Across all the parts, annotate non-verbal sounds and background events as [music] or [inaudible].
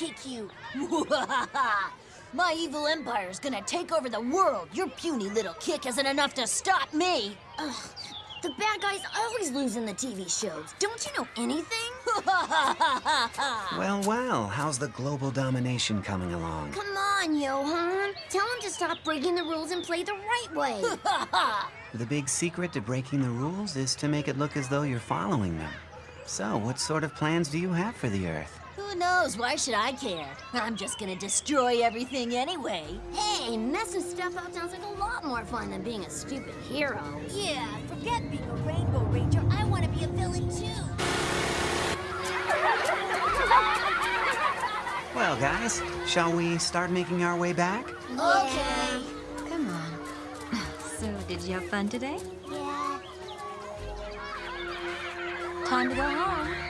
kick you. [laughs] My evil empire's gonna take over the world. Your puny little kick isn't enough to stop me. Ugh, the bad guys always lose in the TV shows. Don't you know anything? [laughs] Well, well, how's the global domination coming along? Come on, Johan. Tell him to stop breaking the rules and play the right way. [laughs] The big secret to breaking the rules is to make it look as though you're following them. So, what sort of plans do you have for the Earth? Who knows? Why should I care? I'm just gonna destroy everything anyway. hey, messing stuff up sounds like a lot more fun than being a stupid hero. Yeah, forget being a Rainbow Ranger. I want to be a villain too. Well, guys, shall we start making our way back? Okay. Come on. [sighs] So, did you have fun today? Yeah. Time to go home.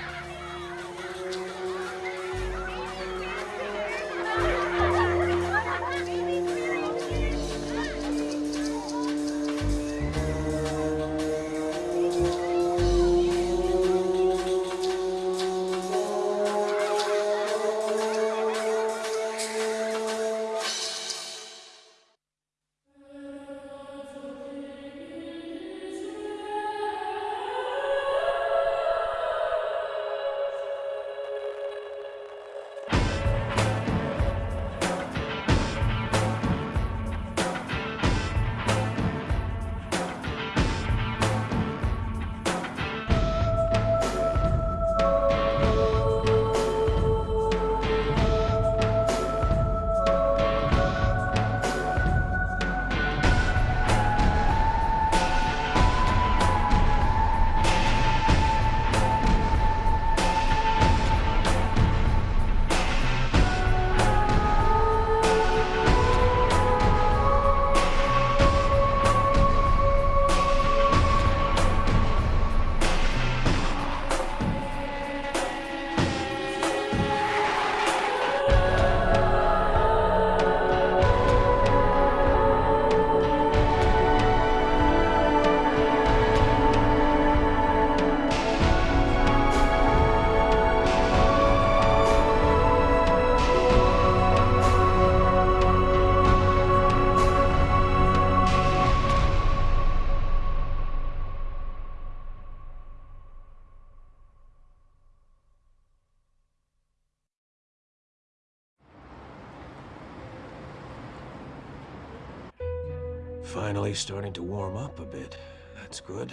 Finally starting to warm up a bit. That's good.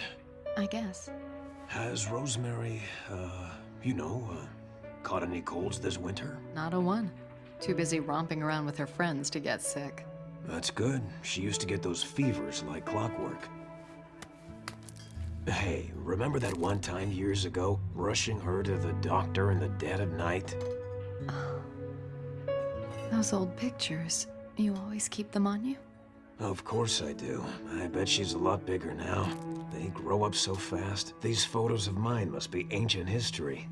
I guess. Has Rosemary, uh, you know, uh, caught any colds this winter? Not a one. Too busy romping around with her friends to get sick. That's good. She used to get those fevers like clockwork. Hey, remember that one time years ago, rushing her to the doctor in the dead of night? Those old pictures, you always keep them on you? Of course I do. I bet she's a lot bigger now. They grow up so fast. These photos of mine must be ancient history.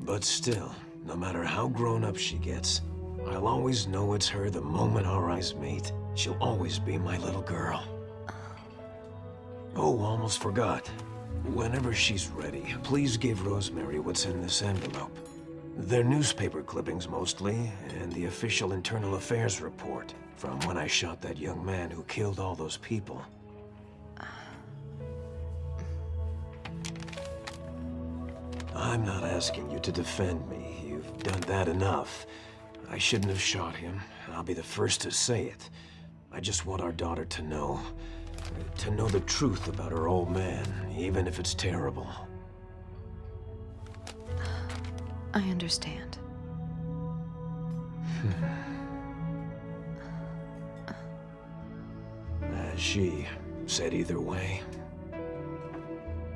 But still, no matter how grown up she gets, I'll always know it's her the moment our eyes meet. She'll always be my little girl. Oh, almost forgot. Whenever she's ready, please give Rosemary what's in this envelope. They're newspaper clippings mostly, and the official internal affairs report from when I shot that young man who killed all those people. I'm not asking you to defend me. You've done that enough. I shouldn't have shot him. I'll be the first to say it. I just want our daughter to know. To know the truth about her old man, even if it's terrible. I understand. Has she said either way?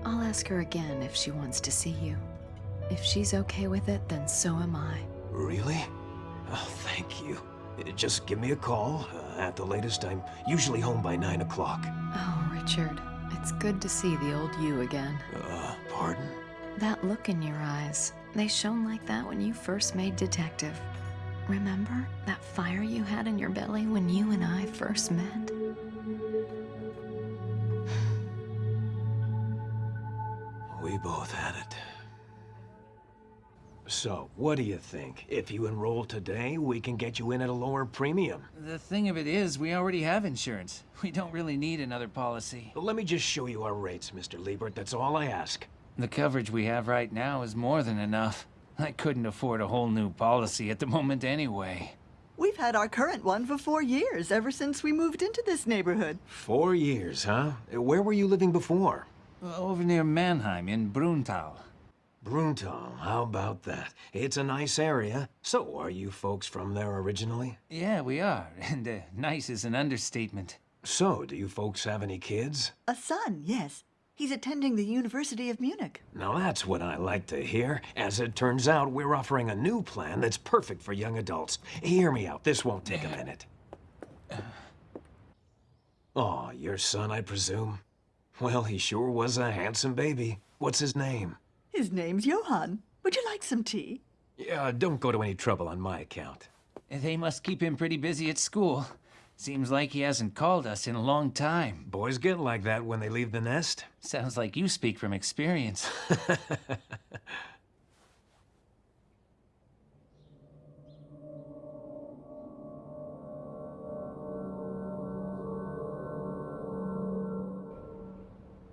I'll ask her again if she wants to see you. If she's okay with it, then so am I. Really? Oh, thank you. Just give me a call. Uh, at the latest, I'm usually home by 9 o'clock. Oh, Richard, it's good to see the old you again. Uh, pardon? That look in your eyes, they shone like that when you first made detective. Remember that fire you had in your belly when you and I first met? We both had it. So, what do you think? If you enroll today, we can get you in at a lower premium. The thing of it is, we already have insurance. [laughs] We don't really need another policy. Let me just show you our rates, Mr. Liebert. That's all I ask. The coverage we have right now is more than enough. I couldn't afford a whole new policy at the moment anyway. We've had our current one for four years, ever since we moved into this neighborhood. Four years, huh? Where were you living before? Over near Mannheim in Bruntal. Bruntal, how about that? It's a nice area. So, are you folks from there originally? Yeah, we are, [laughs] and uh, nice is an understatement. So, do you folks have any kids? A son, yes. He's attending the University of Munich. Now that's what I like to hear. As it turns out, we're offering a new plan that's perfect for young adults. Hear me out, this won't take a minute. Oh, your son, I presume? Well, he sure was a handsome baby. What's his name? His name's Johan. Would you like some tea? Yeah, don't go to any trouble on my account. They must keep him pretty busy at school. Seems like he hasn't called us in a long time. Boys get like that when they leave the nest. Sounds like you speak from experience. [laughs]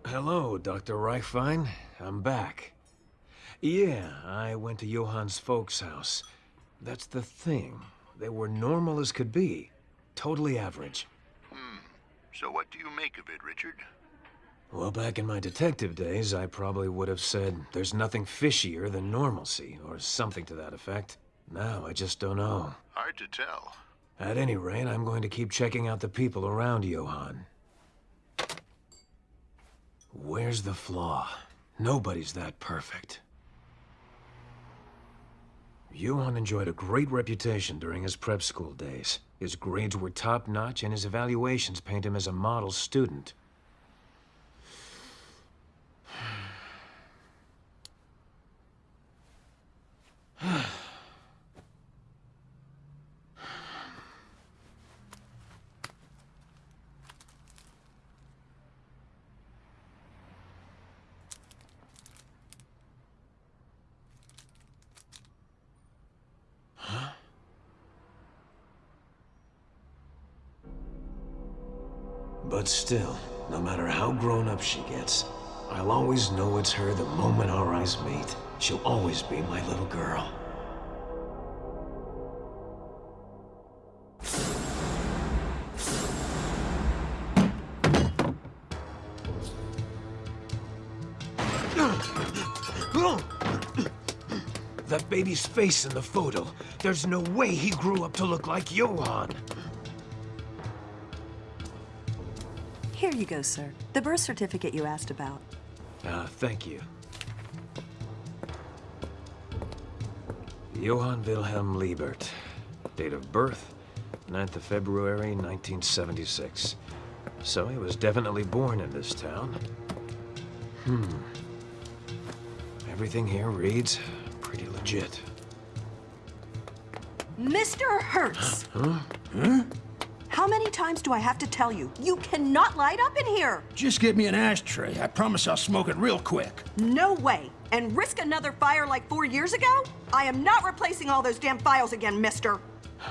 Hello, Dr. Reichwein. I'm back. Yeah, I went to Johan's folks' house. That's the thing. They were normal as could be. Totally average. Hmm. So what do you make of it, Richard? Well, back in my detective days, I probably would have said there's nothing fishier than normalcy, or something to that effect. Now, I just don't know. Hard to tell. At any rate, I'm going to keep checking out the people around Johan. Where's the flaw? Nobody's that perfect. Johan enjoyed a great reputation during his prep school days. His grades were top-notch, and his evaluations paint him as a model student. [sighs] [sighs] But still, no matter how grown up she gets, I'll always know it's her the moment our eyes meet. She'll always be my little girl. That baby's face in the photo. There's no way he grew up to look like Johan. You go, sir. The birth certificate you asked about. Ah, thank you. Johan Wilhelm Liebert. Date of birth, 9th of February, 1976. So he was definitely born in this town. Hmm. Everything here reads pretty legit. Mr. Hertz! How many times do I have to tell you? You cannot light up in here! Just give me an ashtray. I promise I'll smoke it real quick. No way! And risk another fire like four years ago? I am not replacing all those damn files again, mister! [gasps]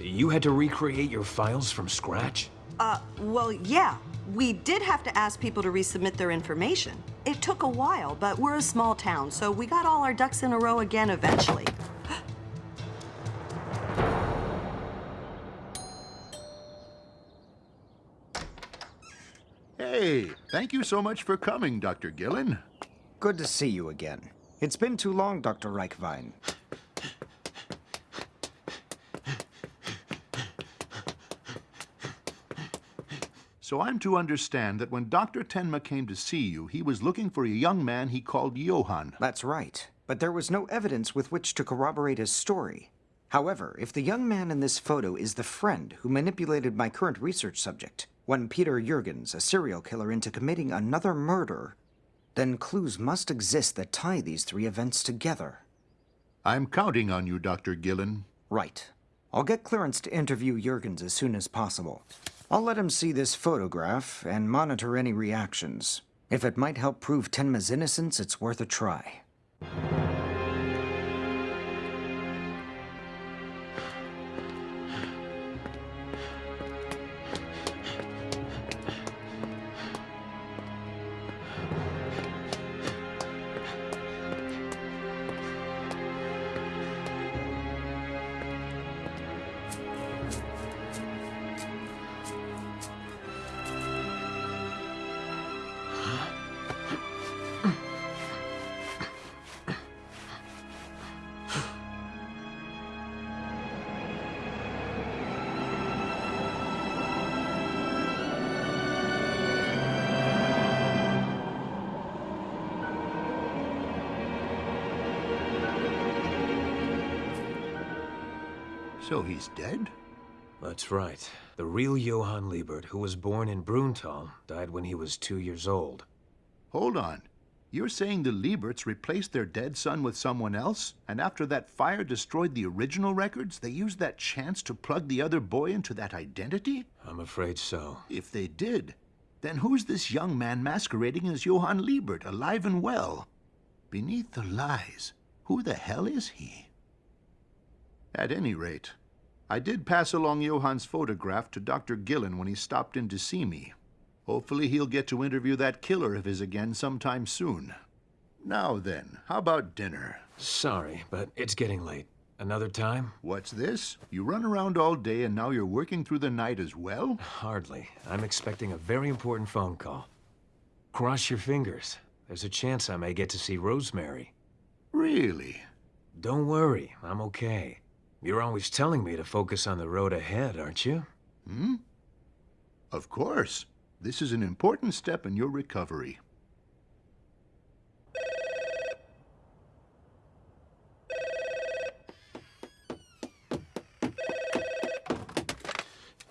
You had to recreate your files from scratch? Uh, well, yeah. We did have to ask people to resubmit their information. It took a while, but we're a small town, so we got all our ducks in a row again eventually. Thank you so much for coming, Dr. Gillen. Good to see you again. It's been too long, Dr. Reichwein. So I'm to understand that when Dr. Tenma came to see you, he was looking for a young man he called Johan. That's right. But there was no evidence with which to corroborate his story. However, if the young man in this photo is the friend who manipulated my current research subject, one Peter Jurgens, a serial killer, into committing another murder, then clues must exist that tie these three events together. I'm counting on you, Dr. Gillen. Right. I'll get clearance to interview Jurgens as soon as possible. I'll let him see this photograph and monitor any reactions. If it might help prove Tenma's innocence, it's worth a try. He's dead? That's right. The real Johan Liebert, who was born in Bruntal, died when he was two years old. Hold on. You're saying the Lieberts replaced their dead son with someone else? And after that fire destroyed the original records, they used that chance to plug the other boy into that identity? I'm afraid so. If they did, then who's this young man masquerading as Johan Liebert, alive and well? Beneath the lies, who the hell is he? At any rate, I did pass along Johan's photograph to Dr. Gillen when he stopped in to see me. Hopefully he'll get to interview that killer of his again sometime soon. Now then, how about dinner? Sorry, but it's getting late. Another time? What's this? You run around all day and now you're working through the night as well? Hardly. I'm expecting a very important phone call. Cross your fingers. There's a chance I may get to see Rosemary. Really? Don't worry, I'm okay. You're always telling me to focus on the road ahead, aren't you? Hmm? Of course. This is an important step in your recovery.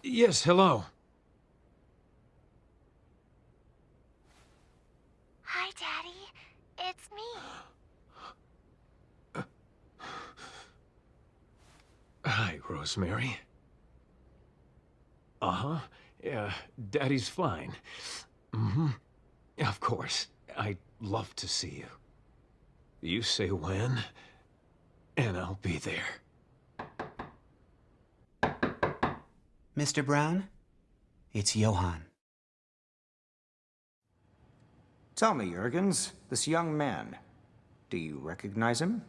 Yes, hello. Hi, Daddy. It's me. Hi, Rosemary. Uh-huh. Yeah, Daddy's fine. Mm-hmm. Of course. I'd love to see you. You say when, and I'll be there. Mr. Braun? It's Johan. Tell me, Jurgens, this young man, do you recognize him?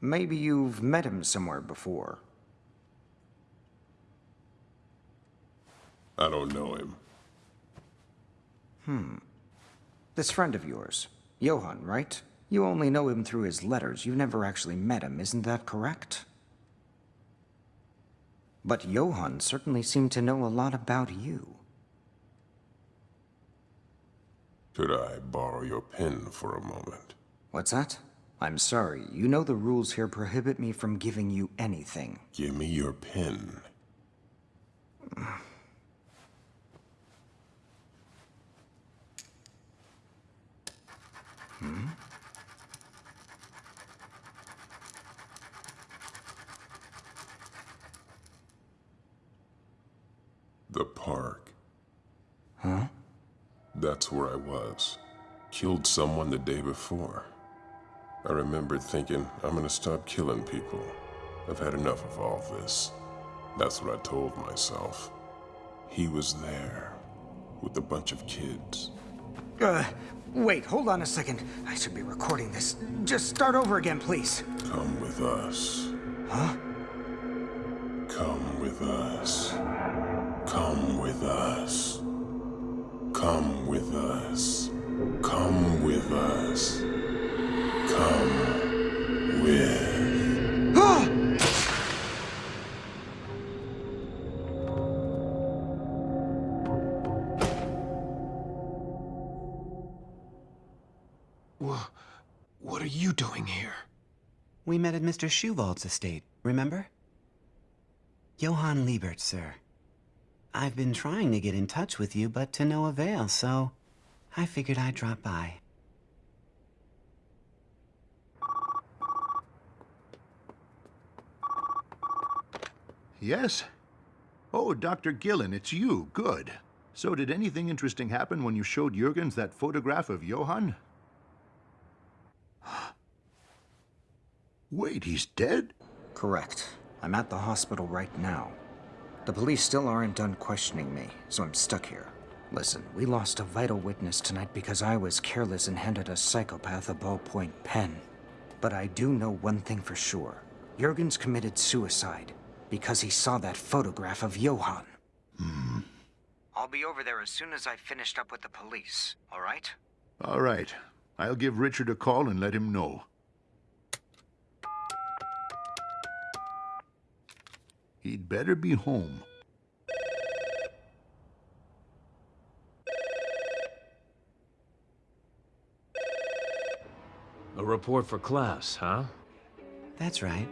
Maybe you've met him somewhere before. I don't know him. Hmm. This friend of yours, Johan, right? You only know him through his letters. You've never actually met him, isn't that correct? But Johan certainly seemed to know a lot about you. Could I borrow your pen for a moment? What's that? I'm sorry. You know the rules here prohibit me from giving you anything. Give me your pen. Hmm? The park. Huh? That's where I was. Killed someone the day before. I remembered thinking, I'm gonna stop killing people. I've had enough of all this. That's what I told myself. He was there, with a bunch of kids. Uh, wait, hold on a second. I should be recording this. Just start over again, please. Come with us. Huh? Come with us. Come with us. Come with us. Come with us. Come with. Ah! What are you doing here? We met at Mr. Schuwald's estate, remember? Johan Liebert, sir. I've been trying to get in touch with you, but to no avail, so I figured I'd drop by. Yes? Oh, Dr. Gillen, it's you. Good. So did anything interesting happen when you showed Jurgens that photograph of Johan? [gasps] Wait, he's dead? Correct. I'm at the hospital right now. The police still aren't done questioning me, so I'm stuck here. Listen, we lost a vital witness tonight because I was careless and handed a psychopath a ballpoint pen. But I do know one thing for sure. Jurgens committed suicide because he saw that photograph of Johan. Hmm. I'll be over there as soon as I've finished up with the police, all right? All right. I'll give Richard a call and let him know. He'd better be home. A report for class, huh? That's right.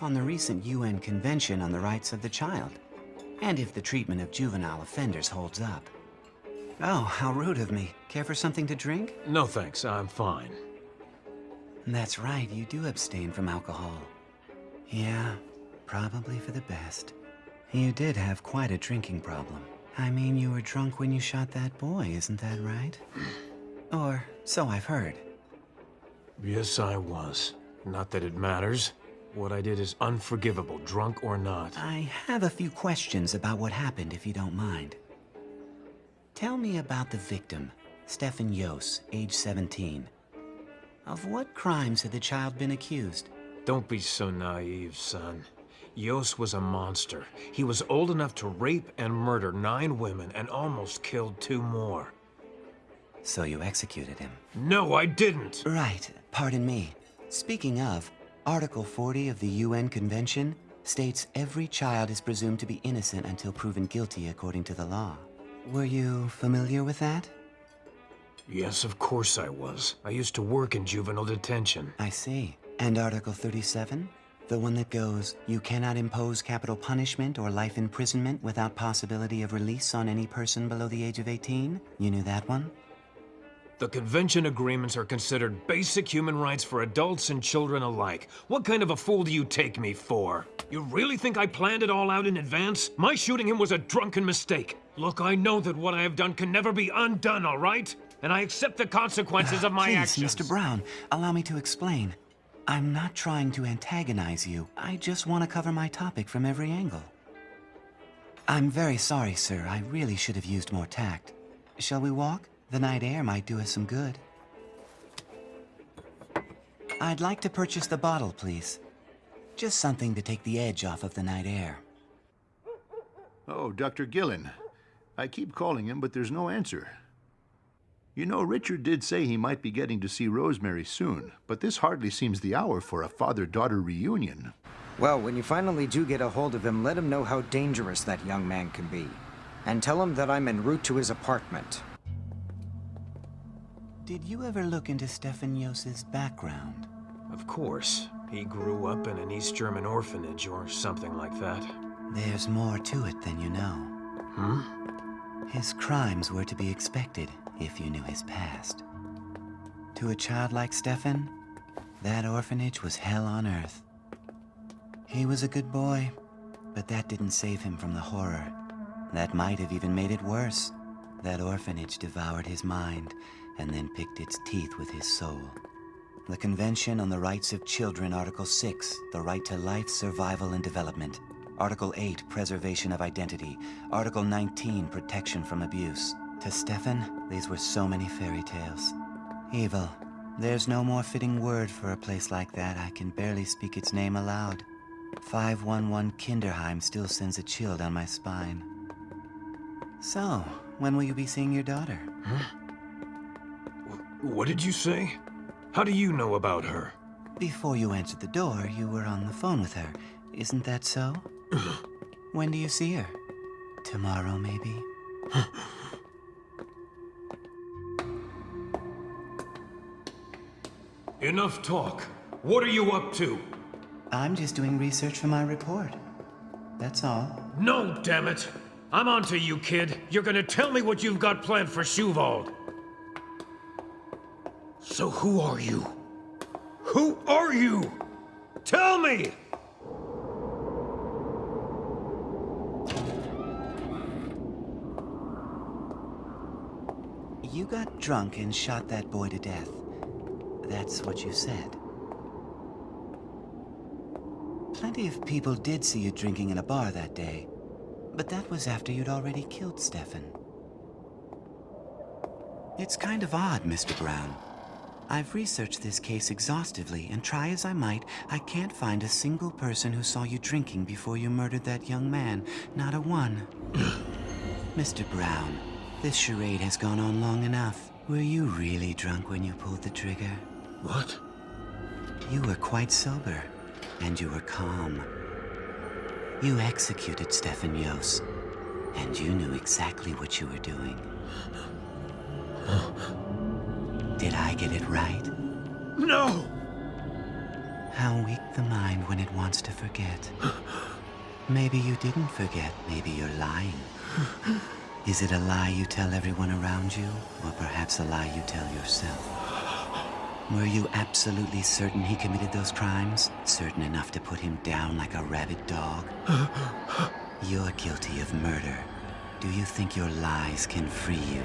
On the recent UN Convention on the Rights of the Child. And if the treatment of juvenile offenders holds up. Oh, how rude of me. Care for something to drink? No thanks, I'm fine. That's right, you do abstain from alcohol. Yeah, probably for the best. You did have quite a drinking problem. I mean, you were drunk when you shot that boy, isn't that right? or so I've heard. Yes, I was. Not that it matters. What I did is unforgivable, drunk or not. I have a few questions about what happened, if you don't mind. Tell me about the victim, Stefan Joss, age 17. Of what crimes had the child been accused? Don't be so naive, son. Joss was a monster. He was old enough to rape and murder nine women and almost killed two more. So you executed him? No, I didn't! Right. Pardon me. Speaking of, Article 40 of the UN Convention states every child is presumed to be innocent until proven guilty according to the law. Were you familiar with that? Yes, of course I was. I used to work in juvenile detention. I see. And Article 37? The one that goes, you cannot impose capital punishment or life imprisonment without possibility of release on any person below the age of 18? You knew that one? The convention agreements are considered basic human rights for adults and children alike. What kind of a fool do you take me for? You really think I planned it all out in advance? My shooting him was a drunken mistake. Look, I know that what I have done can never be undone, all right? And I accept the consequences of my Please, actions. Mr. Braun, allow me to explain. I'm not trying to antagonize you. I just want to cover my topic from every angle. I'm very sorry, sir. I really should have used more tact. Shall we walk? The night air might do us some good. I'd like to purchase the bottle, please. Just something to take the edge off of the night air. Oh, Dr. Gillen. I keep calling him, but there's no answer. You know, Richard did say he might be getting to see Rosemary soon, but this hardly seems the hour for a father-daughter reunion. Well, when you finally do get a hold of him, let him know how dangerous that young man can be. And tell him that I'm en route to his apartment. Did you ever look into Stefan Joss's background? Of course. He grew up in an East German orphanage or something like that. There's more to it than you know. Hmm? His crimes were to be expected if you knew his past. To a child like Stefan, that orphanage was hell on earth. He was a good boy, but that didn't save him from the horror. That might have even made it worse. That orphanage devoured his mind and then picked its teeth with his soul. The Convention on the Rights of Children, Article 6, the right to life, survival, and development. Article 8, preservation of identity. Article 19, protection from abuse. To Stefan, these were so many fairy tales. Evil. There's no more fitting word for a place like that. I can barely speak its name aloud. 511 Kinderheim still sends a chill down my spine. So, when will you be seeing your daughter? Huh? What did you say? How do you know about her? Before you answered the door, you were on the phone with her. Isn't that so? [sighs] when do you see her? Tomorrow, maybe? [sighs] Enough talk. What are you up to? I'm just doing research for my report. That's all. No, damn it! I'm on to you, kid. You're gonna tell me what you've got planned for Schuwald. So who are you? Who are you? Tell me! You got drunk and shot that boy to death. That's what you said. Plenty of people did see you drinking in a bar that day. But that was after you'd already killed Stefan. It's kind of odd, Mr. Braun. I've researched this case exhaustively, and try as I might, I can't find a single person who saw you drinking before you murdered that young man. Not a one. [clears throat] Mr. Braun, this charade has gone on long enough. Were you really drunk when you pulled the trigger? What? You were quite sober, and you were calm. You executed Stefan Joss, and you knew exactly what you were doing. Did I get it right? No! How weak the mind when it wants to forget. Maybe you didn't forget. Maybe you're lying. Is it a lie you tell everyone around you, or perhaps a lie you tell yourself? Were you absolutely certain he committed those crimes? Certain enough to put him down like a rabid dog? You're guilty of murder. Do you think your lies can free you?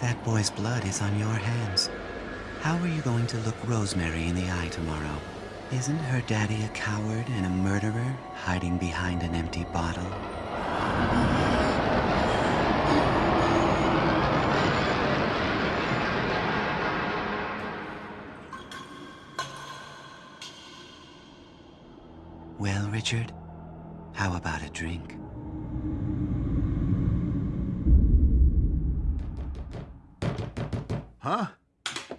That boy's blood is on your hands. How are you going to look Rosemary in the eye tomorrow? Isn't her daddy a coward and a murderer, hiding behind an empty bottle? Well, Richard, how about a drink? Huh?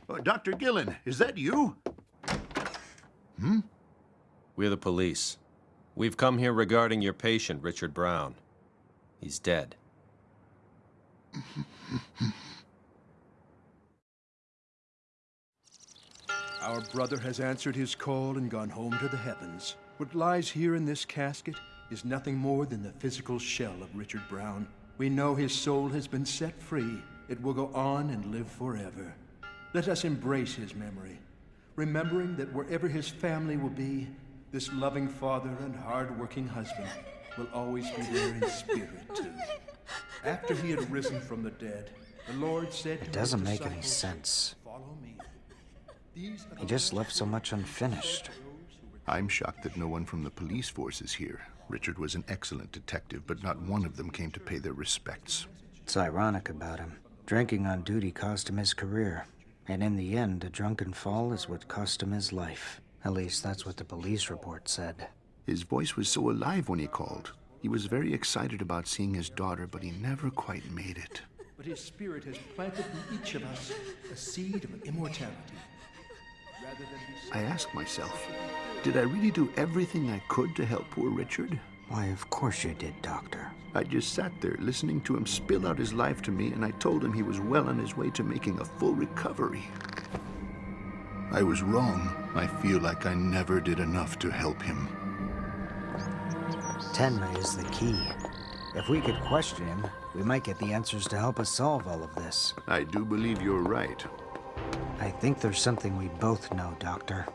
Oh, Dr. Gillen, is that you? Hmm? We're the police. We've come here regarding your patient, Richard Braun. He's dead. [laughs] Our brother has answered his call and gone home to the heavens. What lies here in this casket is nothing more than the physical shell of Richard Braun. We know his soul has been set free. It will go on and live forever. Let us embrace his memory, remembering that wherever his family will be, this loving father and hard-working husband will always be there in spirit, too. After he had risen from the dead, the Lord said to It doesn't make any sense. Follow me. These are He just left so much unfinished. I'm shocked that no one from the police force is here. Richard was an excellent detective, but not one of them came to pay their respects. It's ironic about him. Drinking on duty cost him his career. And in the end, a drunken fall is what cost him his life. At least that's what the police report said. His voice was so alive when he called. He was very excited about seeing his daughter, but he never quite made it. But his spirit has planted in each of us a seed of immortality. Rather than be I ask myself, did I really do everything I could to help poor Richard? Why, of course you did, Doctor. I just sat there listening to him spill out his life to me, and I told him he was well on his way to making a full recovery. I was wrong. I feel like I never did enough to help him. Tenma is the key. If we could question him, we might get the answers to help us solve all of this. I do believe you're right. I think there's something we both know, Doctor.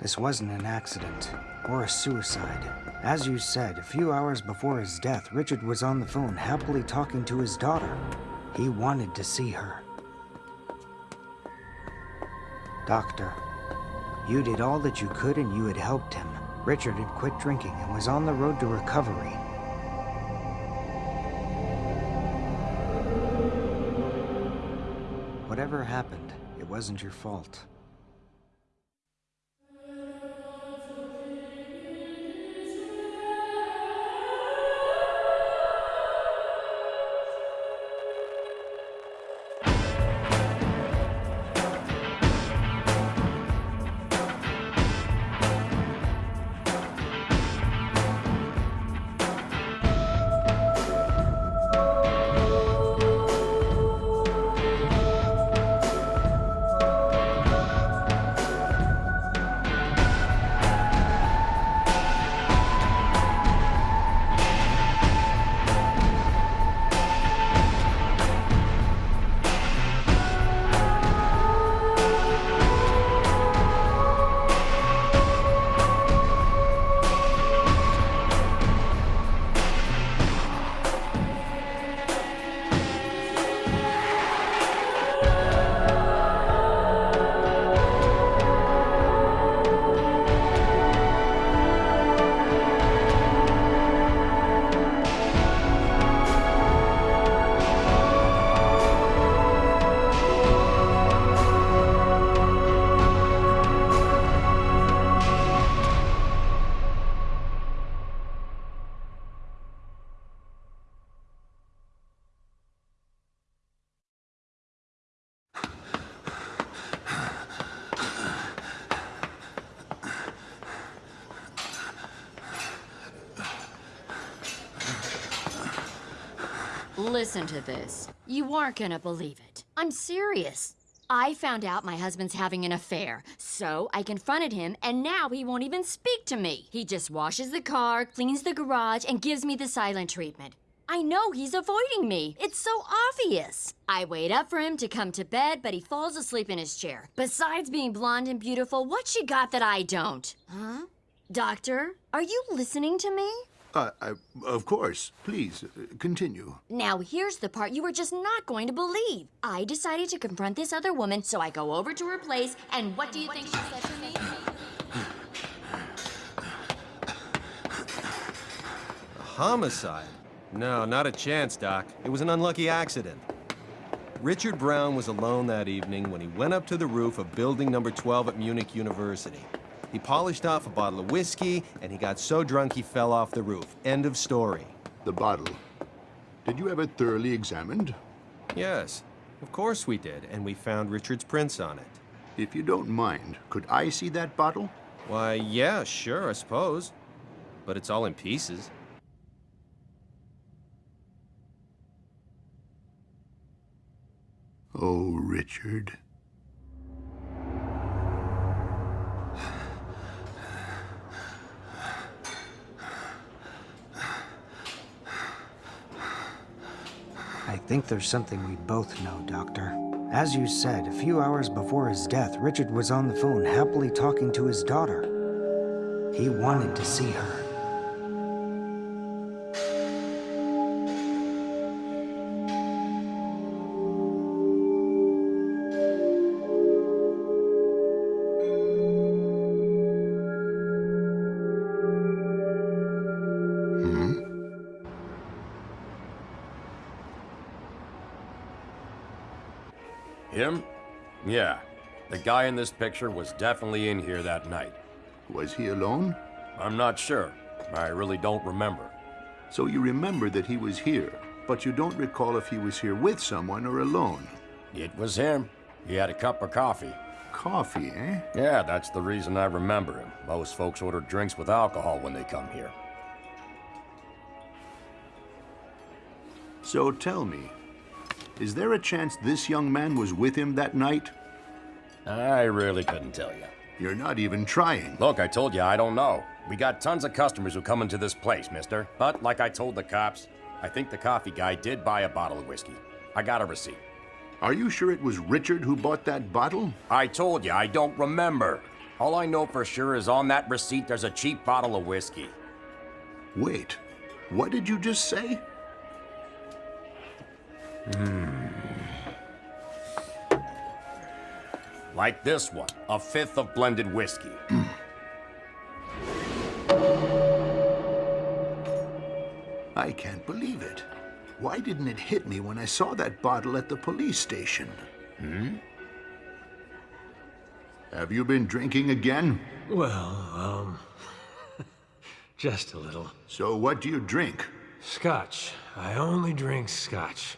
This wasn't an accident, or a suicide. As you said, a few hours before his death, Richard was on the phone happily talking to his daughter. He wanted to see her. Doctor, you did all that you could and you had helped him. Richard had quit drinking and was on the road to recovery. Whatever happened, wasn't your fault. Listen to this. You aren't gonna believe it. I'm serious. I found out my husband's having an affair, so I confronted him, and now he won't even speak to me. He just washes the car, cleans the garage, and gives me the silent treatment. I know he's avoiding me. It's so obvious. I wait up for him to come to bed, but he falls asleep in his chair. Besides being blonde and beautiful, what's she got that I don't? Huh? Doctor, are you listening to me? Uh, I, of course. Please, uh, continue. Now, here's the part you were just not going to believe. I decided to confront this other woman, so I go over to her place, and what do you think she said to me? A homicide? No, not a chance, Doc. It was an unlucky accident. Richard Braun was alone that evening when he went up to the roof of building number 12 at Munich University. He polished off a bottle of whiskey, and he got so drunk he fell off the roof. End of story. The bottle. Did you have it thoroughly examined? Yes, of course we did, and we found Richard's prints on it. If you don't mind, could I see that bottle? Why, yeah, sure, I suppose. But it's all in pieces. Oh, Richard. I think there's something we both know, Doctor. As you said, a few hours before his death, Richard was on the phone happily talking to his daughter. He wanted to see her. Him? Yeah. The guy in this picture was definitely in here that night. Was he alone? I'm not sure. I really don't remember. So you remember that he was here, but you don't recall if he was here with someone or alone. It was him. He had a cup of coffee. Coffee, eh? Yeah, that's the reason I remember him. Most folks order drinks with alcohol when they come here. So tell me, is there a chance this young man was with him that night? I really couldn't tell you. You're not even trying. Look, I told you I don't know. We got tons of customers who come into this place, mister. But like I told the cops, I think the coffee guy did buy a bottle of whiskey. I got a receipt. Are you sure it was Richard who bought that bottle? I told you, I don't remember. All I know for sure is on that receipt there's a cheap bottle of whiskey. Wait, what did you just say? Hmm. Like this one, a fifth of blended whiskey. [clears throat] I can't believe it. Why didn't it hit me when I saw that bottle at the police station? Hmm? Have you been drinking again? Well, um... [laughs] just a little. So what do you drink? Scotch. I only drink scotch.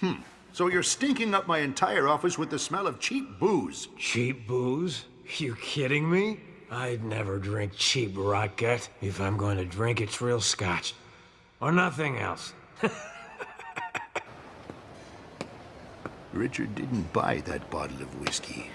Hmm. So you're stinking up my entire office with the smell of cheap booze. Cheap booze? You kidding me? I'd never drink cheap rot gut. If I'm going to drink, it's real scotch. Or nothing else. [laughs] Richard didn't buy that bottle of whiskey.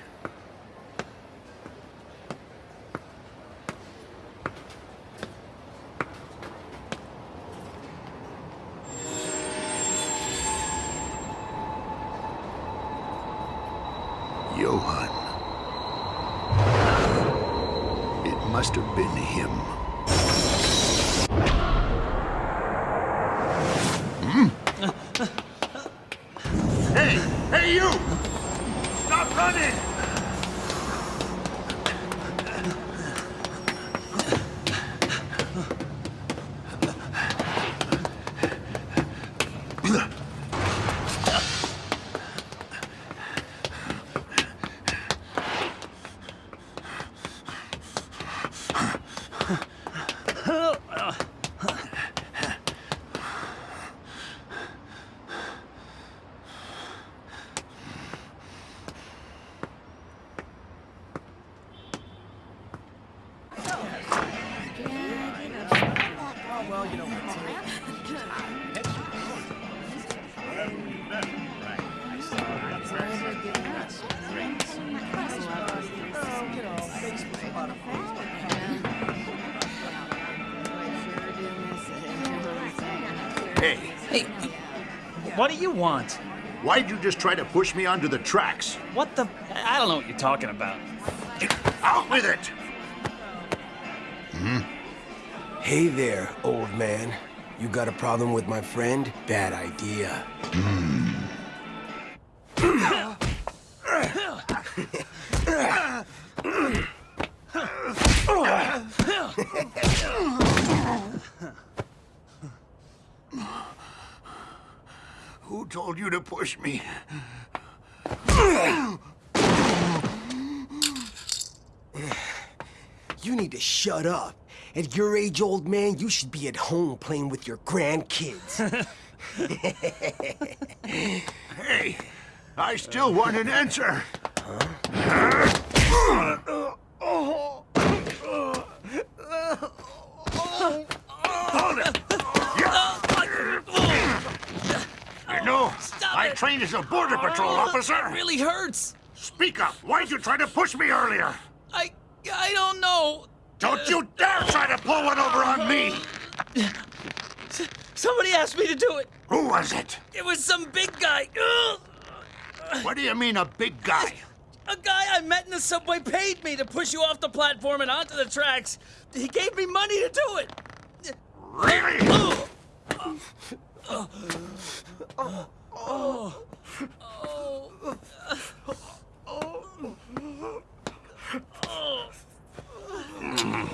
Do you want? Why'd you just try to push me onto the tracks? What the? I don't know what you're talking about. Out with it! Hmm? Hey there, old man. You got a problem with my friend? Bad idea. Who told you to push me? You need to shut up. At your age, old man, you should be at home playing with your grandkids. [laughs] Hey, I still want an answer. Hold it. You know, I trained as a border patrol oh, officer. It really hurts. Speak up. Why'd you try to push me earlier? I I don't know. Don't you dare try to pull one over on me! Somebody asked me to do it. Who was it? It was some big guy. Ugh. What do you mean, a big guy? A guy I met in the subway paid me to push you off the platform and onto the tracks. He gave me money to do it. Really? Oh. Oh. Oh. Oh. I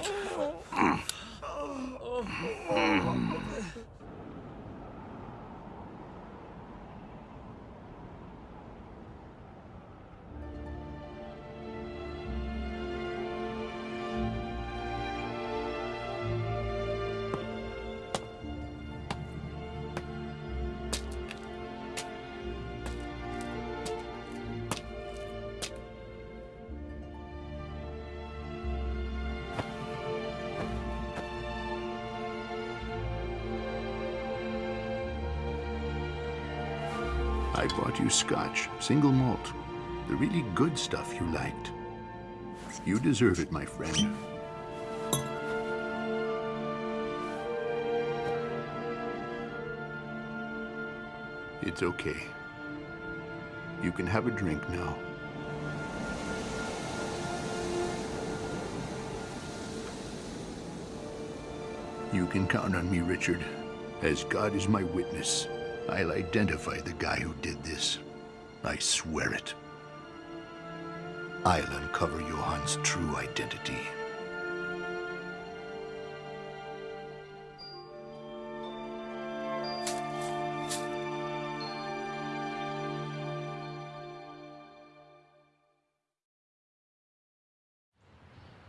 scotch, single malt. The really good stuff you liked. You deserve it, my friend. It's okay. You can have a drink now. You can count on me, Richard. As God is my witness, I'll identify the guy who did this. I swear it. I'll uncover Johan's true identity.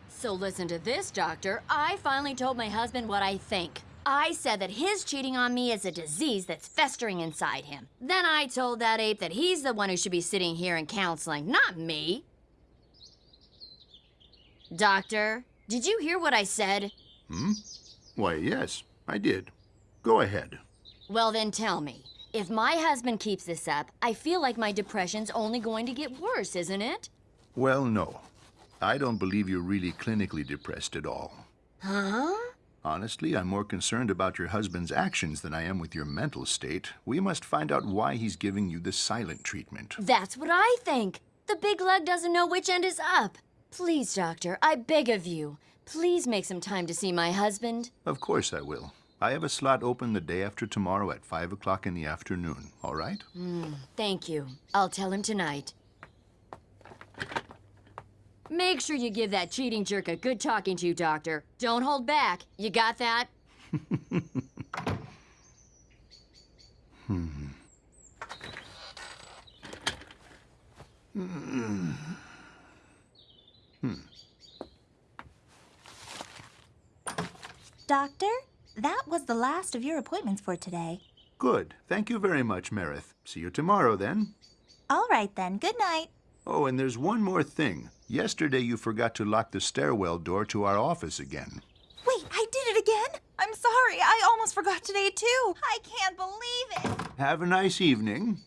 So listen to this, Doctor. I finally told my husband what I think. I said that his cheating on me is a disease that's festering inside him. Then I told that ape that he's the one who should be sitting here in counseling, not me. Doctor, did you hear what I said? Hmm? Why, yes, I did. Go ahead. Well, then tell me. If my husband keeps this up, I feel like my depression's only going to get worse, isn't it? Well, no. I don't believe you're really clinically depressed at all. Huh? Honestly, I'm more concerned about your husband's actions than I am with your mental state. We must find out why he's giving you the silent treatment. That's what I think. The big lug doesn't know which end is up. Please, Doctor, I beg of you. Please make some time to see my husband. Of course I will. I have a slot open the day after tomorrow at 5 o'clock in the afternoon, all right? Hmm, thank you. I'll tell him tonight. Make sure you give that cheating jerk a good talking to, Doctor. Don't hold back. You got that? Hmm. Hmm. Hmm. Doctor, that was the last of your appointments for today. Good. Thank you very much, Meredith. See you tomorrow, then. All right, then. Good night. Oh, and there's one more thing. Yesterday you forgot to lock the stairwell door to our office again. Wait, I did it again? I'm sorry, I almost forgot today too. I can't believe it. Have a nice evening.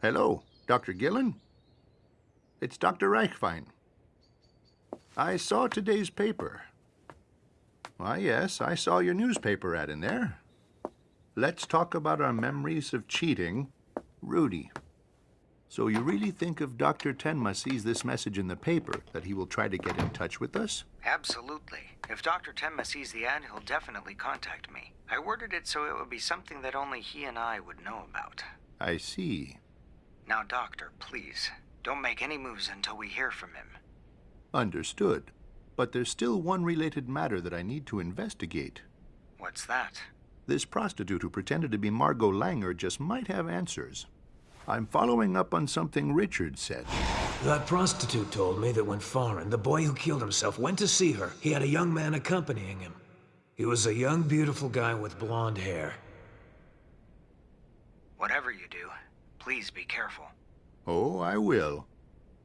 Hello, Dr. Gillen? It's Dr. Reichwein. I saw today's paper. Why, yes, I saw your newspaper ad in there. Let's talk about our memories of cheating. Rudy. So you really think if Dr. Tenma sees this message in the paper that he will try to get in touch with us? Absolutely. If Dr. Tenma sees the ad, he'll definitely contact me. I worded it so it would be something that only he and I would know about. I see. Now, Doctor, please, don't make any moves until we hear from him. Understood. But there's still one related matter that I need to investigate. What's that? This prostitute who pretended to be Margot Langer just might have answers. I'm following up on something Richard said. That prostitute told me that when Farin, the boy who killed himself, went to see her, he had a young man accompanying him. He was a young, beautiful guy with blonde hair. Whatever you do, please be careful. Oh, I will.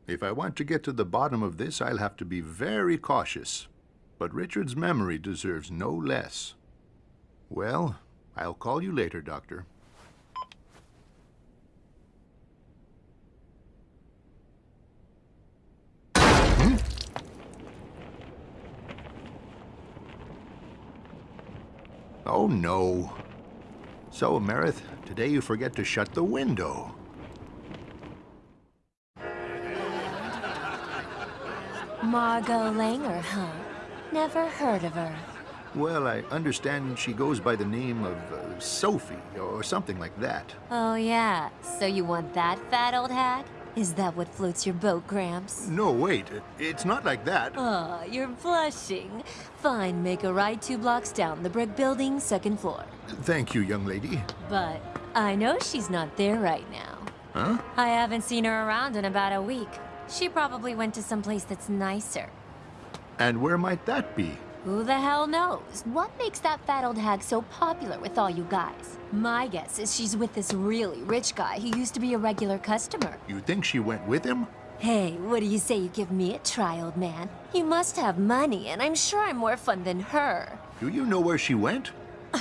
If I want to get to the bottom of this, I'll have to be very cautious. But Richard's memory deserves no less. Well, I'll call you later, Doctor. Hmm? Oh, no. So, Meredith, today you forget to shut the window. Margot Langer, huh? Never heard of her. Well, I understand she goes by the name of uh, Sophie, or something like that. Oh, yeah. So you want that fat old hag? Is that what floats your boat, Gramps? No, wait. It's not like that. Oh, you're blushing. Fine, make a right two blocks down the brick building, second floor. Thank you, young lady. But I know she's not there right now. Huh? I haven't seen her around in about a week. She probably went to some place that's nicer. And where might that be? Who the hell knows? What makes that fat old hag so popular with all you guys? My guess is she's with this really rich guy who used to be a regular customer. You think she went with him? Hey, what do you say you give me a try, old man? You must have money, and I'm sure I'm more fun than her. Do you know where she went? [sighs]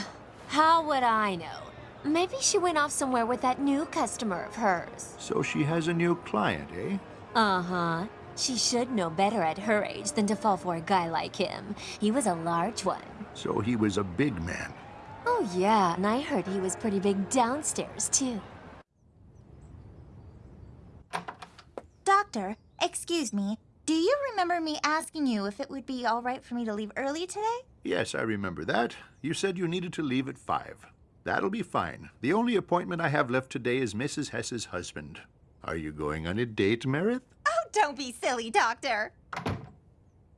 How would I know? Maybe she went off somewhere with that new customer of hers. So she has a new client, eh? Uh-huh. She should know better at her age than to fall for a guy like him. He was a large one. So he was a big man. Oh, yeah, and I heard he was pretty big downstairs, too. Doctor, excuse me. Do you remember me asking you if it would be all right for me to leave early today? Yes, I remember that. You said you needed to leave at five. That'll be fine. The only appointment I have left today is Mrs. Hess's husband. Are you going on a date, Meredith? Oh, don't be silly, Doctor.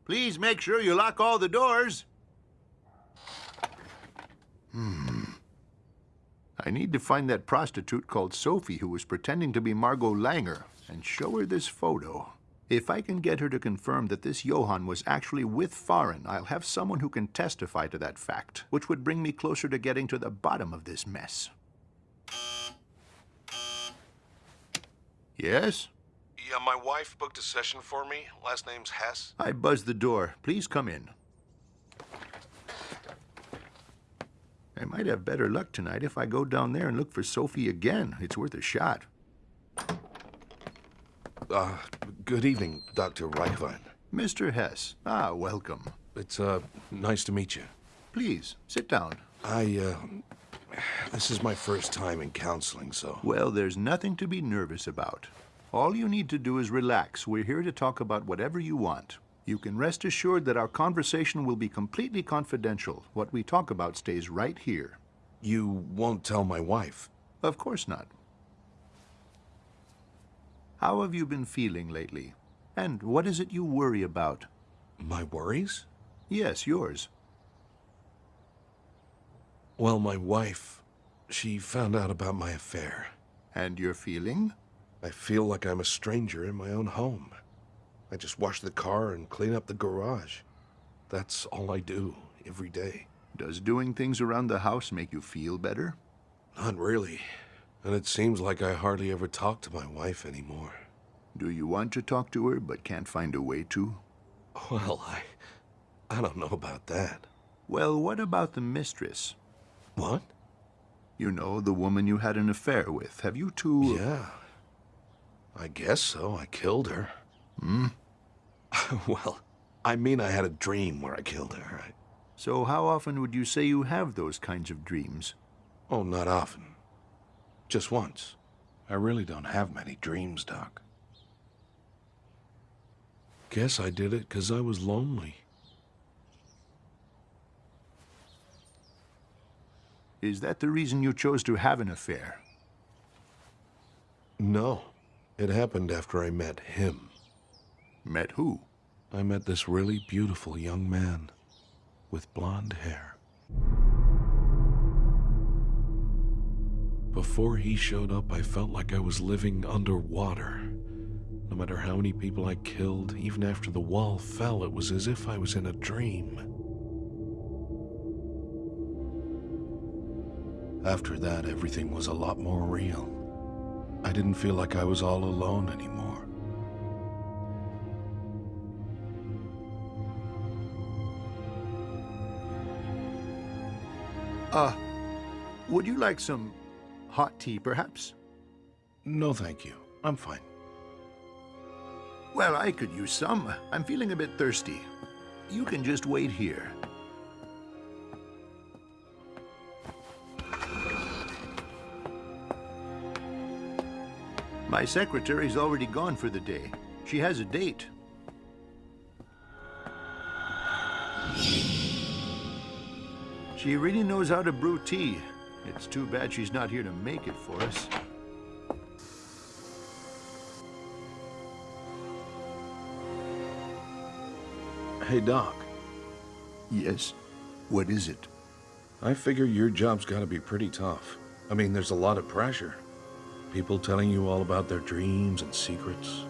Please make sure you lock all the doors. Hmm. I need to find that prostitute called Sophie who was pretending to be Margot Langer and show her this photo. If I can get her to confirm that this Johan was actually with Farin, I'll have someone who can testify to that fact, which would bring me closer to getting to the bottom of this mess. Yes? Yeah, my wife booked a session for me. Last name's Hess. I buzzed the door. Please come in. I might have better luck tonight if I go down there and look for Sophie again. It's worth a shot. Uh, good evening, Dr. Reichwein. Mr. Hess. Ah, welcome. It's, uh, nice to meet you. Please, sit down. I, uh, this is my first time in counseling, so... Well, there's nothing to be nervous about. All you need to do is relax. We're here to talk about whatever you want. You can rest assured that our conversation will be completely confidential. What we talk about stays right here. You won't tell my wife? Of course not. How have you been feeling lately? And what is it you worry about? My worries? Yes, yours. Well, my wife, she found out about my affair. And your feeling? I feel like I'm a stranger in my own home. I just wash the car and clean up the garage. That's all I do every day. Does doing things around the house make you feel better? Not really. And it seems like I hardly ever talk to my wife anymore. Do you want to talk to her but can't find a way to? Well, I... I don't know about that. Well, what about the mistress? What? You know, the woman you had an affair with. Have you two... Yeah. I guess so. I killed her. Hmm? [laughs] well, I mean I had a dream where I killed her. I... So how often would you say you have those kinds of dreams? Oh, not often. Just once. I really don't have many dreams, Doc. Guess I did it because I was lonely. Is that the reason you chose to have an affair? No. It happened after I met him. Met who? I met this really beautiful young man with blonde hair. Before he showed up, I felt like I was living underwater. No matter how many people I killed, even after the wall fell, it was as if I was in a dream. After that, everything was a lot more real. I didn't feel like I was all alone anymore. Uh, would you like some hot tea, perhaps? No, thank you. I'm fine. Well, I could use some. I'm feeling a bit thirsty. You can just wait here. My secretary's already gone for the day. She has a date. She really knows how to brew tea. It's too bad she's not here to make it for us. Hey, Doc. Yes? What is it? I figure your job's gotta be pretty tough. I mean, there's a lot of pressure. People telling you all about their dreams and secrets.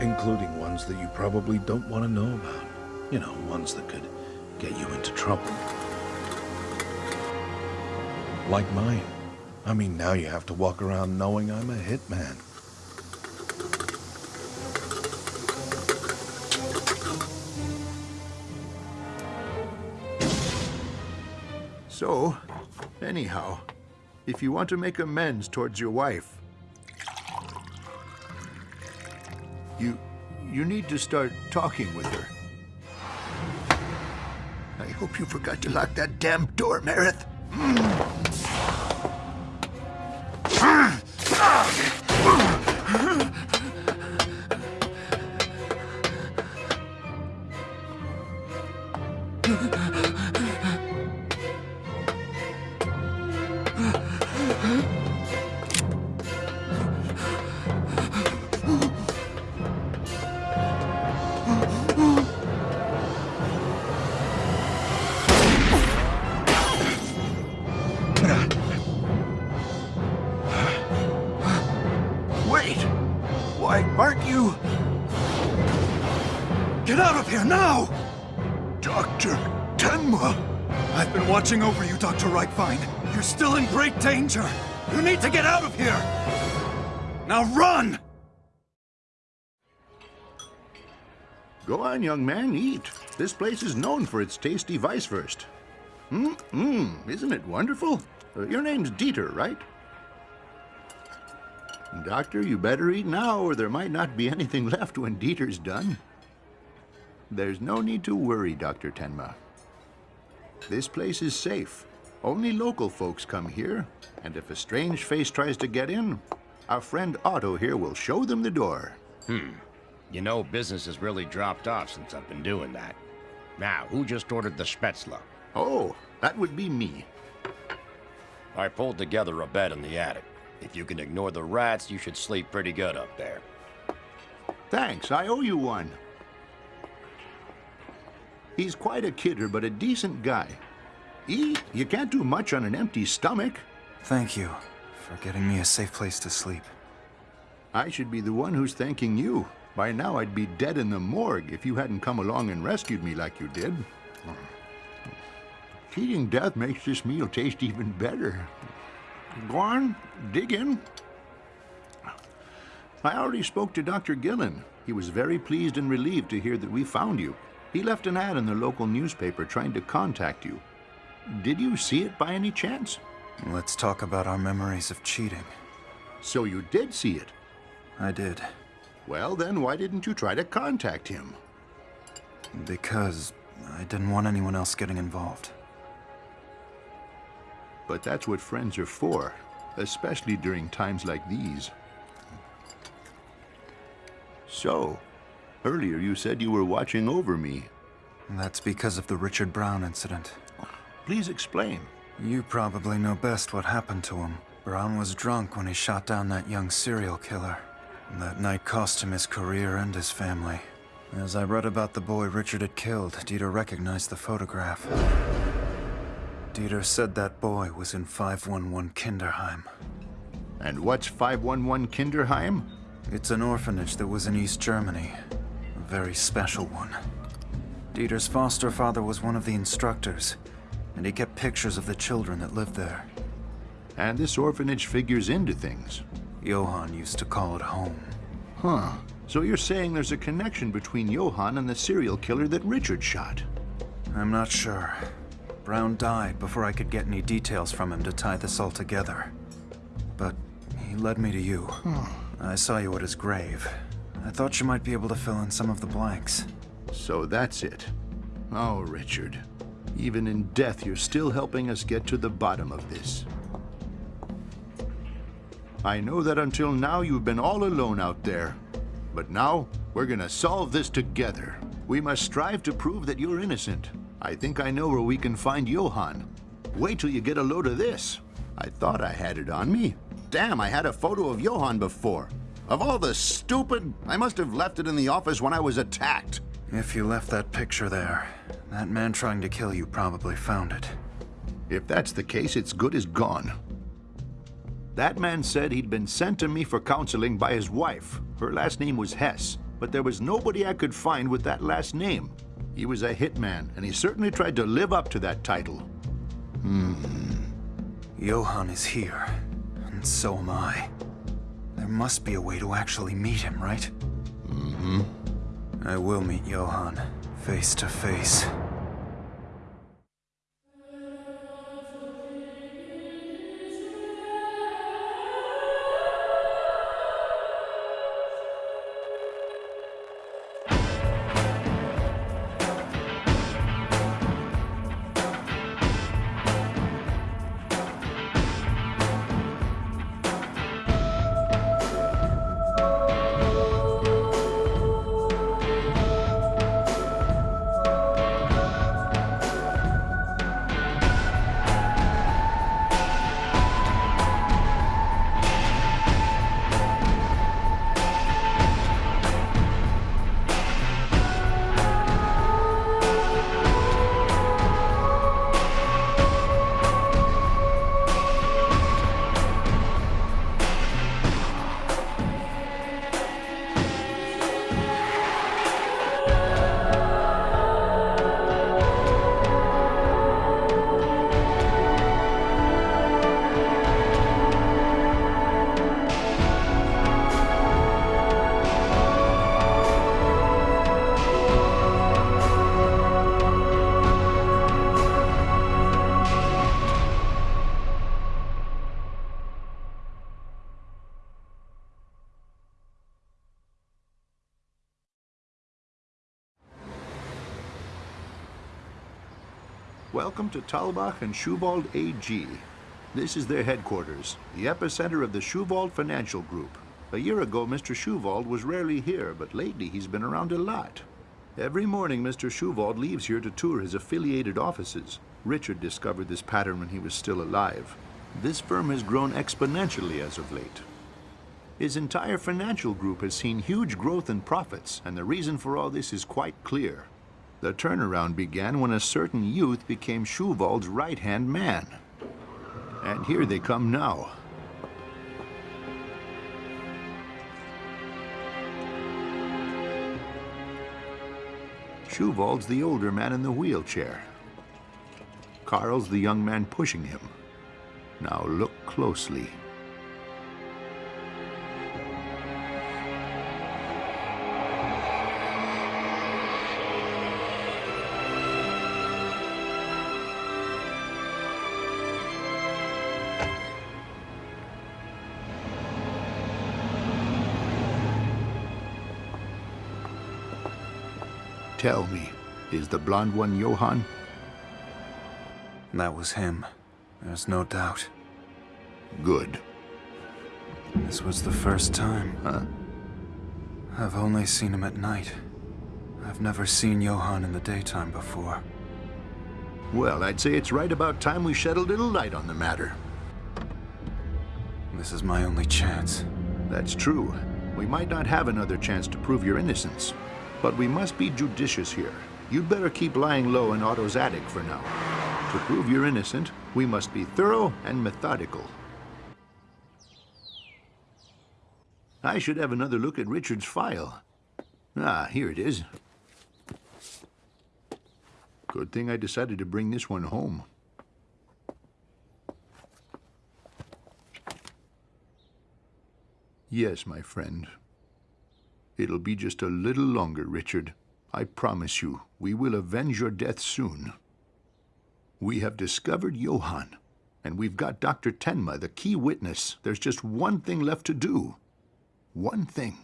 Including ones that you probably don't want to know about. You know, ones that could get you into trouble. Like mine. I mean, now you have to walk around knowing I'm a hitman. So, anyhow, if you want to make amends towards your wife, you you need to start talking with her. I hope you forgot to lock that damn door, Meredith. Wait! Go on, young man, eat. This place is known for its tasty Weisswurst. Hmm, hmm, isn't it wonderful? Uh, your name's Dieter, right? Doctor, you better eat now, or there might not be [laughs] anything left when Dieter's done. There's no need to worry, Dr. Tenma. This place is safe. Only local folks come here, and if a strange face tries to get in, our friend Otto here will show them the door. Hmm. You know, business has really dropped off since I've been doing that. Now, who just ordered the Spätzle? Oh, that would be me. I pulled together a bed in the attic. If you can ignore the rats, you should sleep pretty good up there. Thanks, I owe you one. He's quite a kidder, but a decent guy. Eat. You can't do much on an empty stomach. Thank you for getting me a safe place to sleep. I should be the one who's thanking you. By now, I'd be dead in the morgue if you hadn't come along and rescued me like you did. Cheating death makes this meal taste even better. Go on, dig in. I already spoke to Dr. Gillen. He was very pleased and relieved to hear that we found you. He left an ad in the local newspaper trying to contact you. Did you see it by any chance? Let's talk about our memories of cheating. So you did see it? I did. Well, then why didn't you try to contact him? Because I didn't want anyone else getting involved. But that's what friends are for, especially during times like these. So, earlier you said you were watching over me. That's because of the Richard Braun incident. Please explain. You probably know best what happened to him. Braun was drunk when he shot down that young serial killer. That night cost him his career and his family. As I read about the boy Richard had killed, Dieter recognized the photograph. Dieter said that boy was in 511 Kinderheim. And what's 511 Kinderheim? It's an orphanage that was in East Germany. A very special one. Dieter's foster father was one of the instructors, and he kept pictures of the children that lived there. And this orphanage figures into things. Johan used to call it home. Huh. So you're saying there's a connection between Johan and the serial killer that Richard shot? I'm not sure. Braun died before I could get any details from him to tie this all together. But he led me to you. I saw you at his grave. I thought you might be able to fill in some of the blanks. So that's it. Oh, Richard. Even in death, you're still helping us get to the bottom of this. I know that until now you've been all alone out there. But now, we're gonna solve this together. We must strive to prove that you're innocent. I think I know where we can find Johan. Wait till you get a load of this. I thought I had it on me. Damn, I had a photo of Johan before. Of all the stupid, I must have left it in the office when I was attacked. If you left that picture there, that man trying to kill you probably found it. If that's the case, it's good as gone. That man said he'd been sent to me for counseling by his wife. Her last name was Hess, but there was nobody I could find with that last name. He was a hitman, and he certainly tried to live up to that title. Hmm. Johan is here, and so am I. There must be a way to actually meet him, right? Mm-hmm. I will meet Johan, face to face. Welcome to Talbach and Schuwald AG. This is their headquarters, the epicenter of the Schuwald Financial Group. A year ago, Mr. Schuwald was rarely here, but lately he's been around a lot. Every morning, Mr. Schuwald leaves here to tour his affiliated offices. Richard discovered this pattern when he was still alive. This firm has grown exponentially as of late. His entire financial group has seen huge growth in profits, and the reason for all this is quite clear. The turnaround began when a certain youth became Schuwald's right-hand man. And here they come now. Schuwald's the older man in the wheelchair. Carl's the young man pushing him. Now look closely. Tell me, is the blonde one Johan? That was him. There's no doubt. Good. This was the first time. Huh? I've only seen him at night. I've never seen Johan in the daytime before. Well, I'd say it's right about time we shed a little light on the matter. This is my only chance. That's true. We might not have another chance to prove your innocence. But we must be judicious here. You'd better keep lying low in Otto's attic for now. To prove you're innocent, we must be thorough and methodical. I should have another look at Richard's file. Ah, here it is. Good thing I decided to bring this one home. Yes, my friend. It'll be just a little longer, Richard. I promise you, we will avenge your death soon. We have discovered Johan, and we've got Dr. Tenma, the key witness. There's just one thing left to do. One thing.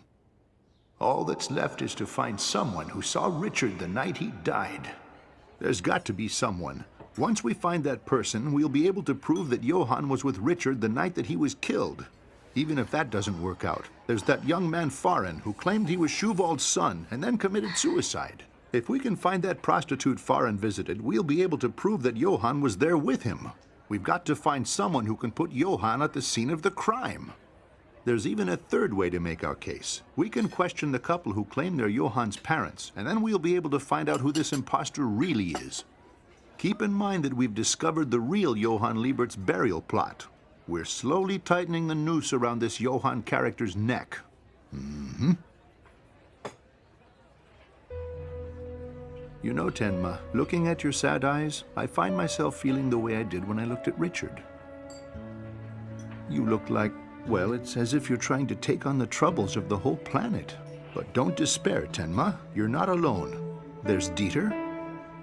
All that's left is to find someone who saw Richard the night he died. There's got to be someone. Once we find that person, we'll be able to prove that Johan was with Richard the night that he was killed. Even if that doesn't work out, there's that young man Farin who claimed he was Schuwald's son and then committed suicide. If we can find that prostitute Farin visited, we'll be able to prove that Johan was there with him. We've got to find someone who can put Johan at the scene of the crime. There's even a third way to make our case. We can question the couple who claim they're Johan's parents, and then we'll be able to find out who this impostor really is. Keep in mind that we've discovered the real Johan Liebert's burial plot. We're slowly tightening the noose around this Johan character's neck. Mm-hmm. You know, Tenma, looking at your sad eyes, I find myself feeling the way I did when I looked at Richard. You look like, well, it's as if you're trying to take on the troubles of the whole planet. But don't despair, Tenma. You're not alone. There's Dieter,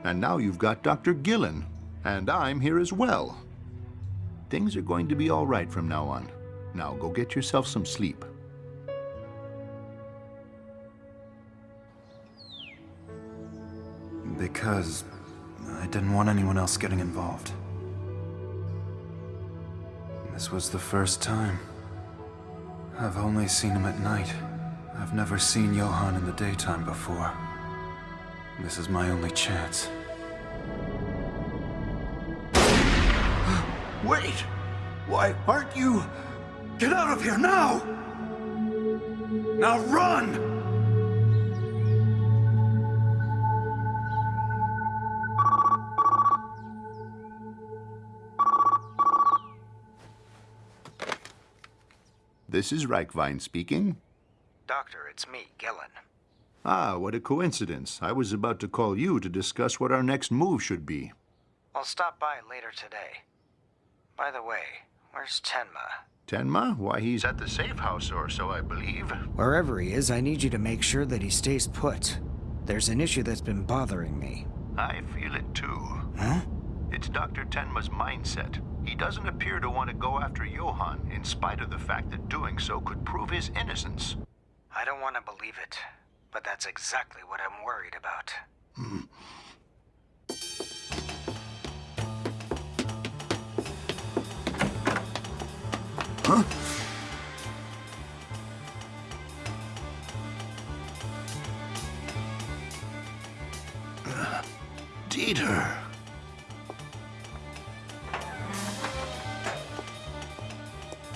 and now you've got Dr. Gillen, and I'm here as well. Things are going to be all right from now on. Now go get yourself some sleep. Because I didn't want anyone else getting involved. This was the first time. I've only seen him at night. I've never seen Johan in the daytime before. This is my only chance. Wait! Why aren't you... Get out of here now! Now run! This is Reichwein speaking. Doctor, it's me, Gillen. Ah, what a coincidence. I was about to call you to discuss what our next move should be. I'll stop by later today. By the way, where's Tenma? Tenma? Why, he's at the safe house or so, I believe. Wherever he is, I need you to make sure that he stays put. There's an issue that's been bothering me. I feel it too. Huh? It's Dr. Tenma's mindset. He doesn't appear to want to go after Johan, in spite of the fact that doing so could prove his innocence. I don't want to believe it, but that's exactly what I'm worried about. [laughs] Huh? Uh, Dieter.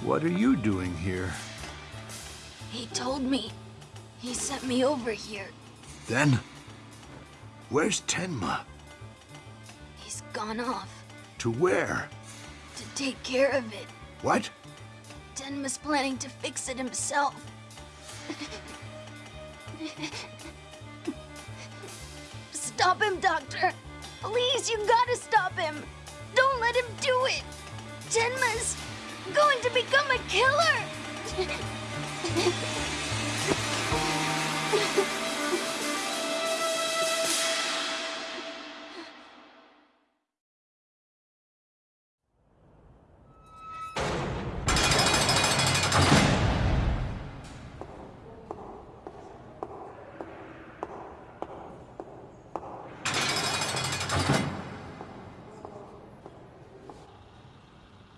What are you doing here? He told me. He sent me over here. Then, where's Tenma? He's gone off To where? to take care of it. What? Tenma's planning to fix it himself. Stop him, Doctor! Please, you gotta stop him! Don't let him do it! Tenma's going to become a killer! [laughs]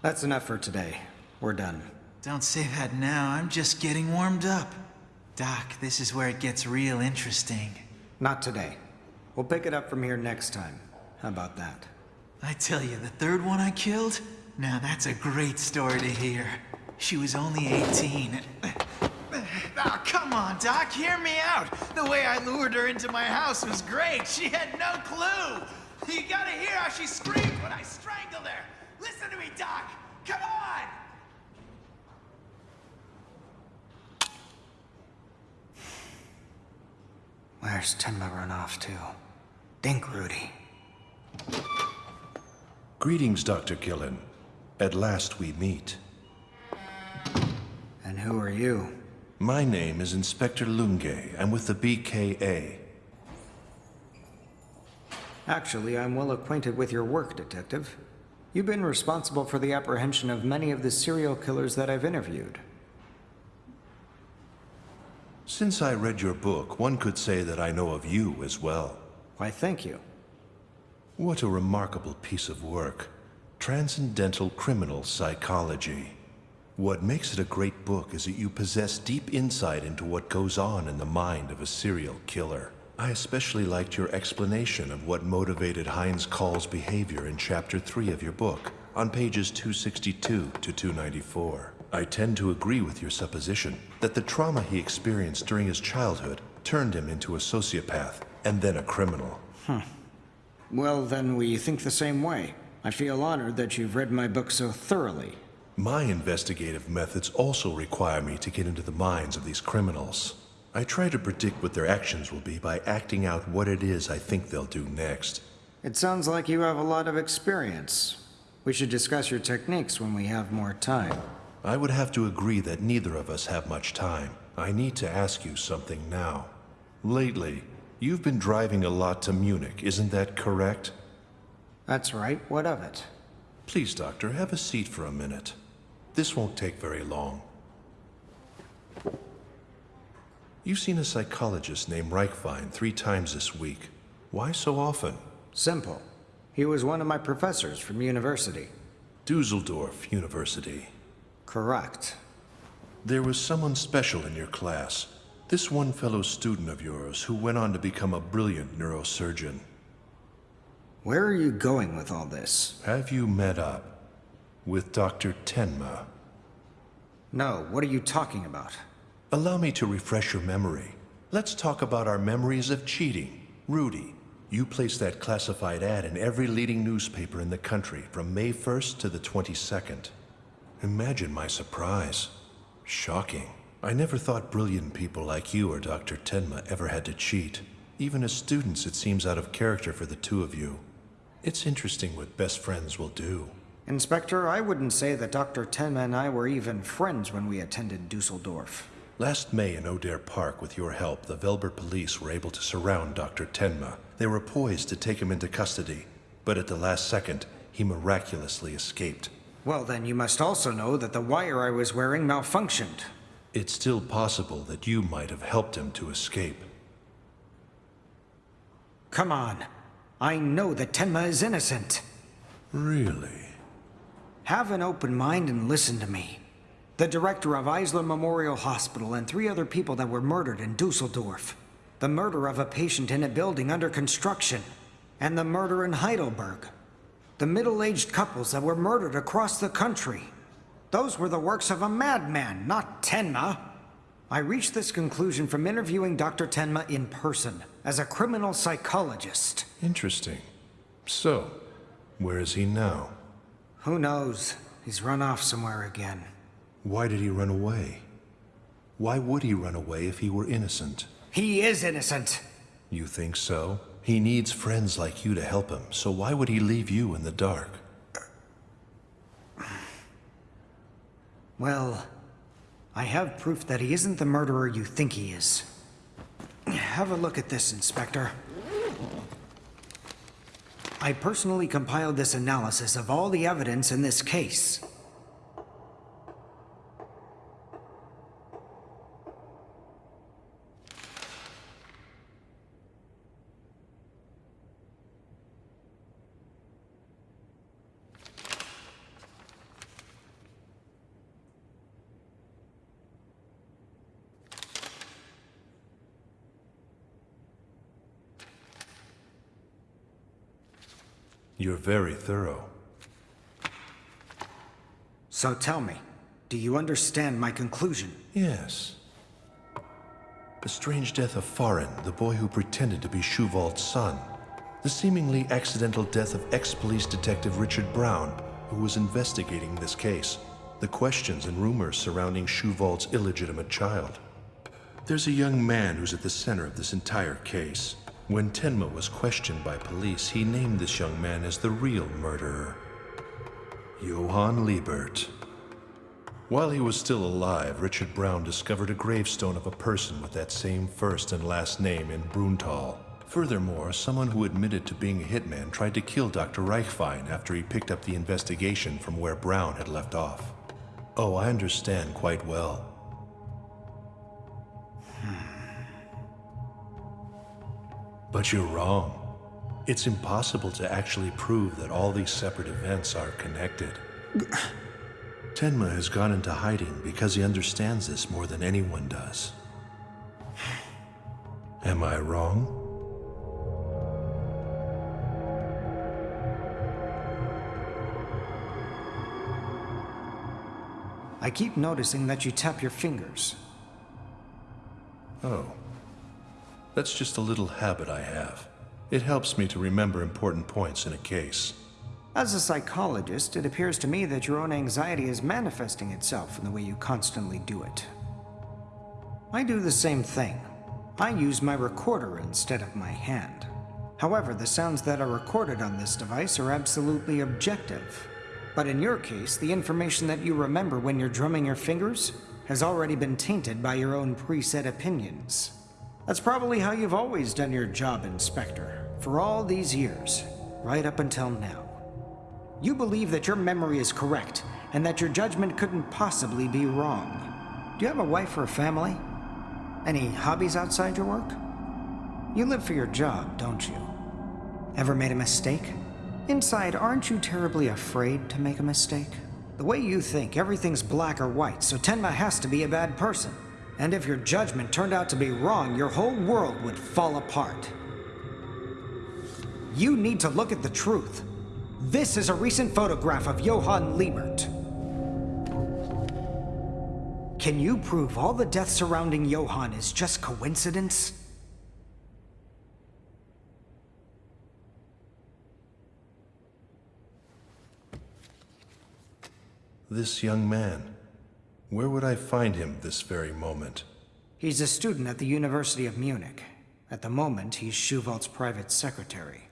That's enough for today. We're done. Don't say that now. I'm just getting warmed up. Doc, this is where it gets real interesting. Not today. We'll pick it up from here next time. How about that? I tell you, the third one I killed? Now that's a great story to hear. She was only 18. Oh, come on, Doc, hear me out. The way I lured her into my house was great. She had no clue. You gotta hear how she screamed when I strangled her. Listen to me, Doc. Come on! Where's Tenma run off to? Dink Rudy. Greetings, Dr. Gillen. At last we meet. And who are you? My name is Inspector Lunge. I'm with the BKA. Actually, I'm well acquainted with your work, Detective. You've been responsible for the apprehension of many of the serial killers that I've interviewed. Since I read your book, one could say that I know of you as well. Why, thank you. What a remarkable piece of work. Transcendental Criminal Psychology. What makes it a great book is that you possess deep insight into what goes on in the mind of a serial killer. I especially liked your explanation of what motivated Heinz Call's behavior in Chapter 3 of your book, on pages 262 to 294. I tend to agree with your supposition that the trauma he experienced during his childhood turned him into a sociopath and then a criminal. Hmm. Well, then we think the same way. I feel honored that you've read my book so thoroughly. My investigative methods also require me to get into the minds of these criminals. I try to predict what their actions will be by acting out what it is I think they'll do next. It sounds like you have a lot of experience. We should discuss your techniques when we have more time. I would have to agree that neither of us have much time. I need to ask you something now. Lately, you've been driving a lot to Munich, isn't that correct? That's right. What of it? Please, Doctor, have a seat for a minute. This won't take very long. You've seen a psychologist named Reichwein three times this week. Why so often? Simple. He was one of my professors from university. Dusseldorf University. Correct. There was someone special in your class. This one fellow student of yours who went on to become a brilliant neurosurgeon. Where are you going with all this? Have you met up with Dr. Tenma? No, what are you talking about? Allow me to refresh your memory. Let's talk about our memories of cheating. Rudy, you placed that classified ad in every leading newspaper in the country from May 1st to the 22nd. Imagine my surprise. Shocking. I never thought brilliant people like you or Dr. Tenma ever had to cheat. Even as students, it seems out of character for the two of you. It's interesting what best friends will do. Inspector, I wouldn't say that Dr. Tenma and I were even friends when we attended Dusseldorf. Last May in O'Dare Park, with your help, the Velber police were able to surround Dr. Tenma. They were poised to take him into custody, but at the last second, he miraculously escaped. Well, then you must also know that the wire I was wearing malfunctioned. It's still possible that you might have helped him to escape. Come on. I know that Tenma is innocent. Really? Have an open mind and listen to me. The director of Eisler Memorial Hospital and three other people that were murdered in Dusseldorf. The murder of a patient in a building under construction. And the murder in Heidelberg the middle-aged couples that were murdered across the country. Those were the works of a madman, not Tenma. I reached this conclusion from interviewing Dr. Tenma in person, as a criminal psychologist. Interesting. So, where is he now? Who knows? He's run off somewhere again. Why did he run away? Why would he run away if he were innocent? He is innocent! You think so? He needs friends like you to help him, so why would he leave you in the dark? Well, I have proof that he isn't the murderer you think he is. Have a look at this, Inspector. I personally compiled this analysis of all the evidence in this case. You're very thorough. So tell me, do you understand my conclusion? Yes. The strange death of Farin, the boy who pretended to be Schuwald's son. The seemingly accidental death of ex-police detective Richard Braun, who was investigating this case. The questions and rumors surrounding Schuwald's illegitimate child. There's a young man who's at the center of this entire case. When Tenma was questioned by police, he named this young man as the real murderer. Johan Liebert. While he was still alive, Richard Braun discovered a gravestone of a person with that same first and last name in Bruntal. Furthermore, someone who admitted to being a hitman tried to kill Dr. Reichwein after he picked up the investigation from where Braun had left off. Oh, I understand quite well. But you're wrong. It's impossible to actually prove that all these separate events are connected. [sighs] Tenma has gone into hiding because he understands this more than anyone does. [sighs] Am I wrong? I keep noticing that you tap your fingers. Oh. That's just a little habit I have. It helps me to remember important points in a case. As a psychologist, it appears to me that your own anxiety is manifesting itself in the way you constantly do it. I do the same thing. I use my recorder instead of my hand. However, the sounds that are recorded on this device are absolutely objective. But in your case, the information that you remember when you're drumming your fingers has already been tainted by your own preset opinions. That's probably how you've always done your job, Inspector, for all these years, right up until now. You believe that your memory is correct, and that your judgment couldn't possibly be wrong. Do you have a wife or a family? Any hobbies outside your work? You live for your job, don't you? Ever made a mistake? Inside, aren't you terribly afraid to make a mistake? The way you think, everything's black or white, so Tenma has to be a bad person. And if your judgment turned out to be wrong, your whole world would fall apart. You need to look at the truth. This is a recent photograph of Johan Liebert. Can you prove all the deaths surrounding Johan is just coincidence? This young man. Where would I find him this very moment? He's a student at the University of Munich. At the moment, he's Schuwald's private secretary.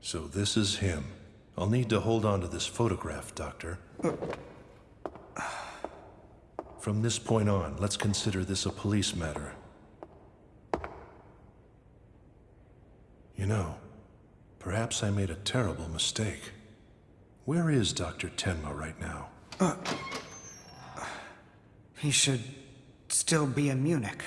So this is him. I'll need to hold on to this photograph, Doctor. From this point on, let's consider this a police matter. You know, perhaps I made a terrible mistake. Where is Dr. Tenma right now? Uh, he should still be in Munich.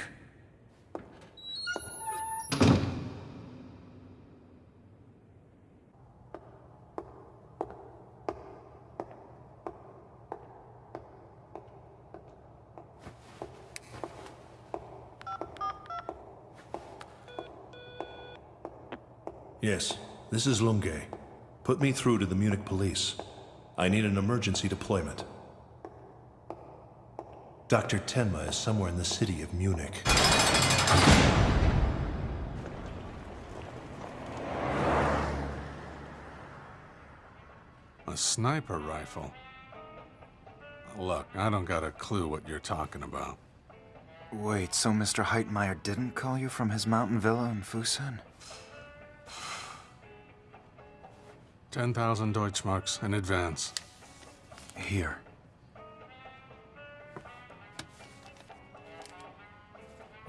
Yes, this is Lunge. Put me through to the Munich police. I need an emergency deployment. Dr. Tenma is somewhere in the city of Munich. A sniper rifle? Look, I don't got a clue what you're talking about. Wait, so Mr. Heitmeyer didn't call you from his mountain villa in Fusan? 10,000 Deutschmarks in advance. Here.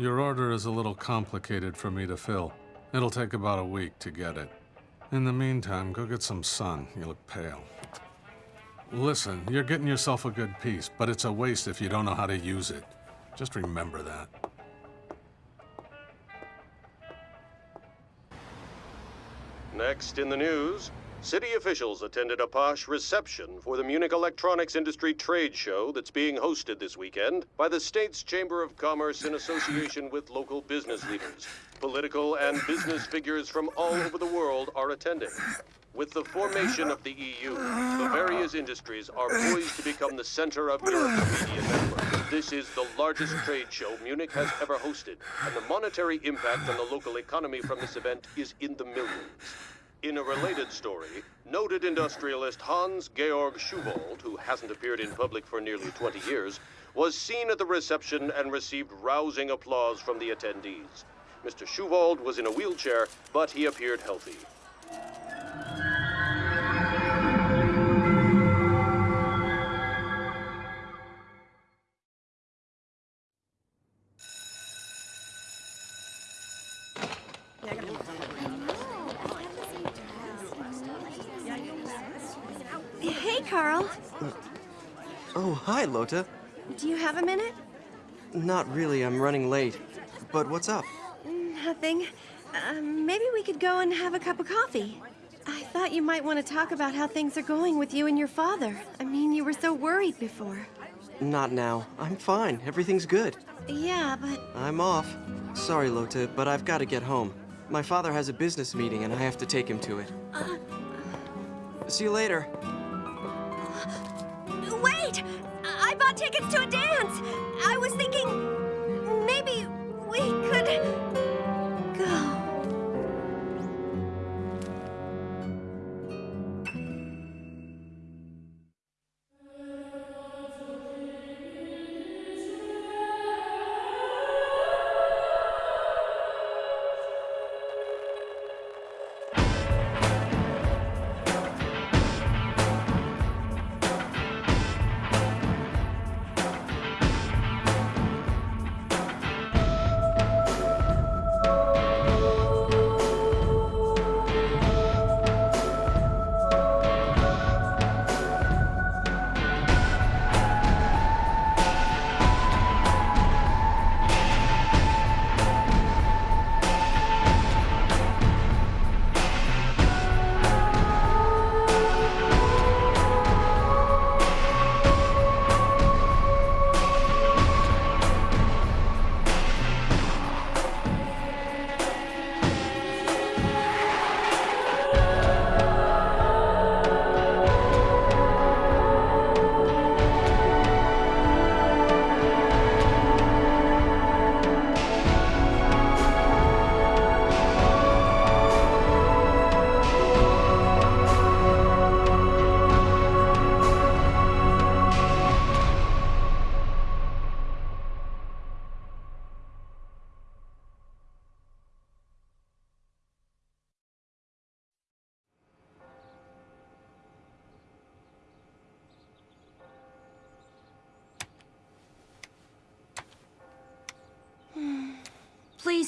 Your order is a little complicated for me to fill. It'll take about a week to get it. In the meantime, go get some sun. You look pale. Listen, you're getting yourself a good piece, but it's a waste if you don't know how to use it. Just remember that. Next in the news, city officials attended a posh reception for the Munich Electronics Industry Trade Show that's being hosted this weekend by the state's Chamber of Commerce in association with local business leaders. Political and business figures from all over the world are attending. With the formation of the EU, the various industries are poised to become the center of Europe's media network. This is the largest trade show Munich has ever hosted, and the monetary impact on the local economy from this event is in the millions. In a related story, noted industrialist Hans Georg Schuwald, who hasn't appeared in public for nearly 20 years, was seen at the reception and received rousing applause from the attendees. Mr. Schuwald was in a wheelchair, but he appeared healthy. Carl. Oh, hi, Lotte. Do you have a minute? Not really, I'm running late. But what's up? Nothing. Uh, maybe we could go and have a cup of coffee. I thought you might want to talk about how things are going with you and your father. I mean, you were so worried before. Not now. I'm fine. Everything's good. Yeah, but I'm off. Sorry, Lotte, but I've got to get home. My father has a business meeting and I have to take him to it. uh, See you later. Tickets to a dance. I was thinking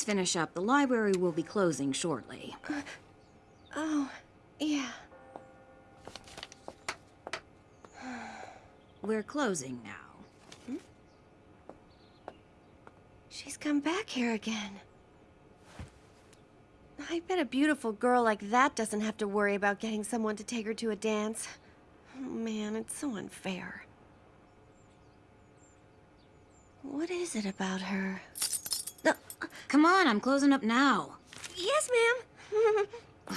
Please finish up. The library will be closing shortly. Uh, oh, yeah. [sighs] We're closing now. Hmm? She's come back here again. I bet a beautiful girl like that doesn't have to worry about getting someone to take her to a dance. Oh, man, it's so unfair. What is it about her? Come on, I'm closing up now. Yes, ma'am. [sighs]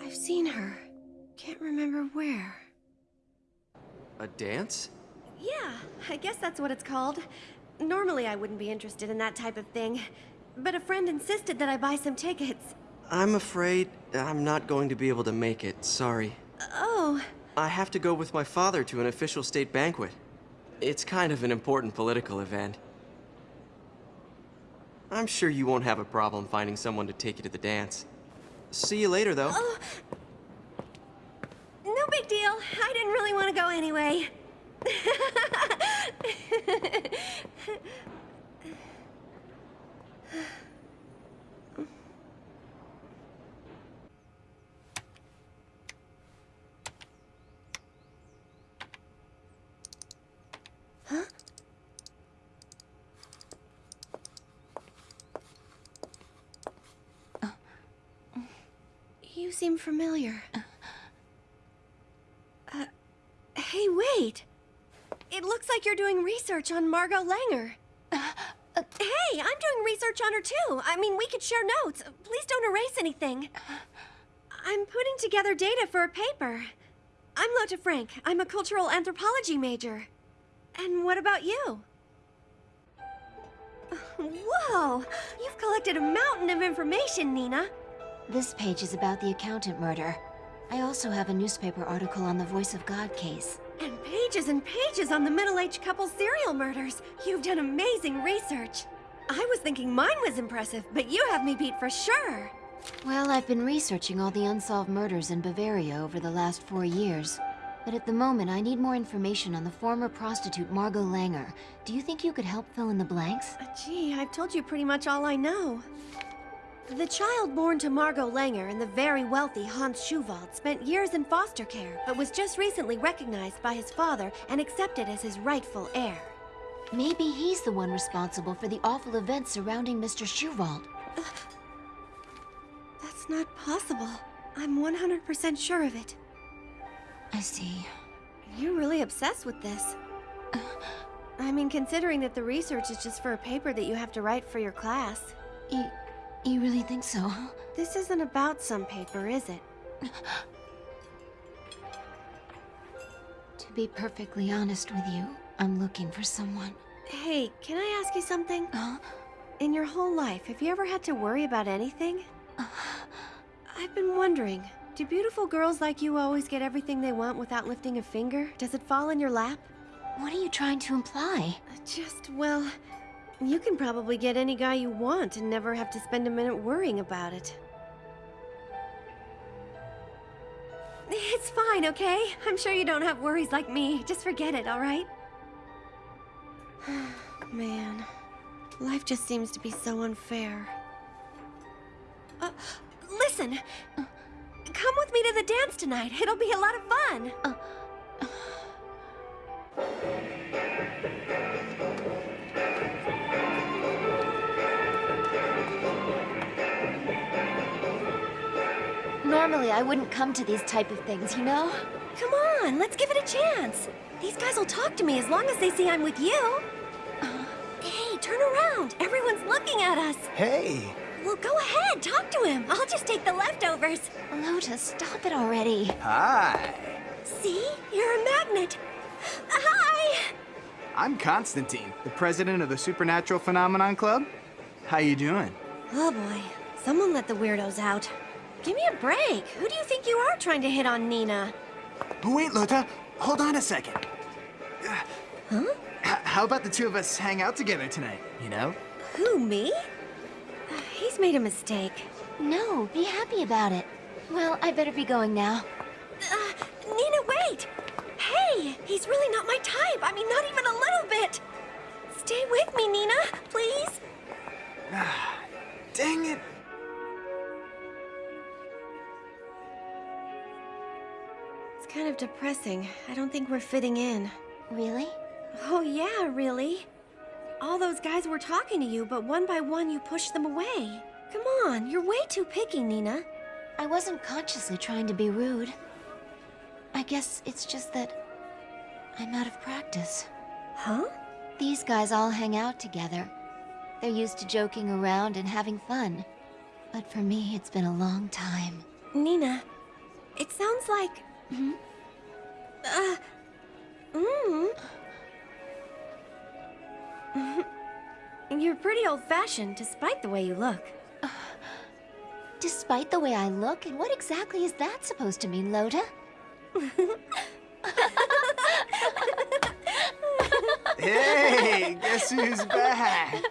I've seen her. Can't remember where. A dance? Yeah, I guess that's what it's called. Normally I wouldn't be interested in that type of thing, but a friend insisted that I buy some tickets. I'm afraid I'm not going to be able to make it. Sorry. Oh, I have to go with my father to an official state banquet. It's kind of an important political event. I'm sure you won't have a problem finding someone to take you to the dance. See you later, though. oh. No big deal. I didn't really want to go anyway. [laughs] You seem familiar. Uh, hey, wait! It looks like you're doing research on Margot Langer. Hey, I'm doing research on her too. I mean, we could share notes. Please don't erase anything. I'm putting together data for a paper. I'm Lotte Frank. I'm a cultural anthropology major. And what about you? Whoa! You've collected a mountain of information, Nina. This page is about the accountant murder. I also have a newspaper article on the Voice of God case. And pages and pages on the middle-aged couple serial murders. You've done amazing research. I was thinking mine was impressive, but you have me beat for sure. Well, I've been researching all the unsolved murders in Bavaria over the last four years. But at the moment, I need more information on the former prostitute Margot Langer. Do you think you could help fill in the blanks? Uh, gee, I've told you pretty much all I know. The child born to Margot Langer and the very wealthy Hans Schuwald spent years in foster care, but was just recently recognized by his father and accepted as his rightful heir. Maybe he's the one responsible for the awful events surrounding Mr. Schuwald. That's not possible. I'm 100% sure of it. I see. You're really obsessed with this. [sighs] I mean, considering that the research is just for a paper that you have to write for your class. You, you really think so? This isn't about some paper, is it? [sighs] to be perfectly honest with you, I'm looking for someone. Hey, can I ask you something? Huh? In your whole life, have you ever had to worry about anything? [sighs] I've been wondering, do beautiful girls like you always get everything they want without lifting a finger? Does it fall in your lap? What are you trying to imply? Just, well, you can probably get any guy you want and never have to spend a minute worrying about it. It's fine, okay? I'm sure you don't have worries like me. Just forget it, alright? [sighs] Man, life just seems to be so unfair. Uh, listen! Come with me to the dance tonight. It'll be a lot of fun. Uh, Normally, I wouldn't come to these type of things, you know? Come on, let's give it a chance. These guys will talk to me as long as they see I'm with you. Hey, turn around. Everyone's looking at us. Hey. Well, go ahead. Talk to him. I'll just take the leftovers. Lotus, stop it already. Hi. See? You're a magnet. Hi. I'm Constantine, the president of the Supernatural Phenomenon Club. How you doing? Oh boy, someone let the weirdos out. Give me a break. Who do you think you are trying to hit on Nina? Wait, Lotte. Hold on a second. Huh? H how about the two of us hang out together tonight, you know? Who, me? He's made a mistake. No, be happy about it. Well, I better be going now. Uh, Nina, wait! Hey, he's really not my type. I mean, not even a little bit. Stay with me, Nina, please. [sighs] Dang it. It's kind of depressing. I don't think we're fitting in. Really? Oh, yeah, really. All those guys were talking to you, but one by one you pushed them away. Come on, you're way too picky, Nina. I wasn't consciously trying to be rude. I guess it's just that I'm out of practice. Huh? These guys all hang out together. They're used to joking around and having fun. But for me, it's been a long time. Nina, it sounds like... Hmm? Uh... Mm. You're pretty old-fashioned, despite the way you look. Uh, [sighs] despite the way I look? And what exactly is that supposed to mean, Lotte? hey, [laughs] guess who's back?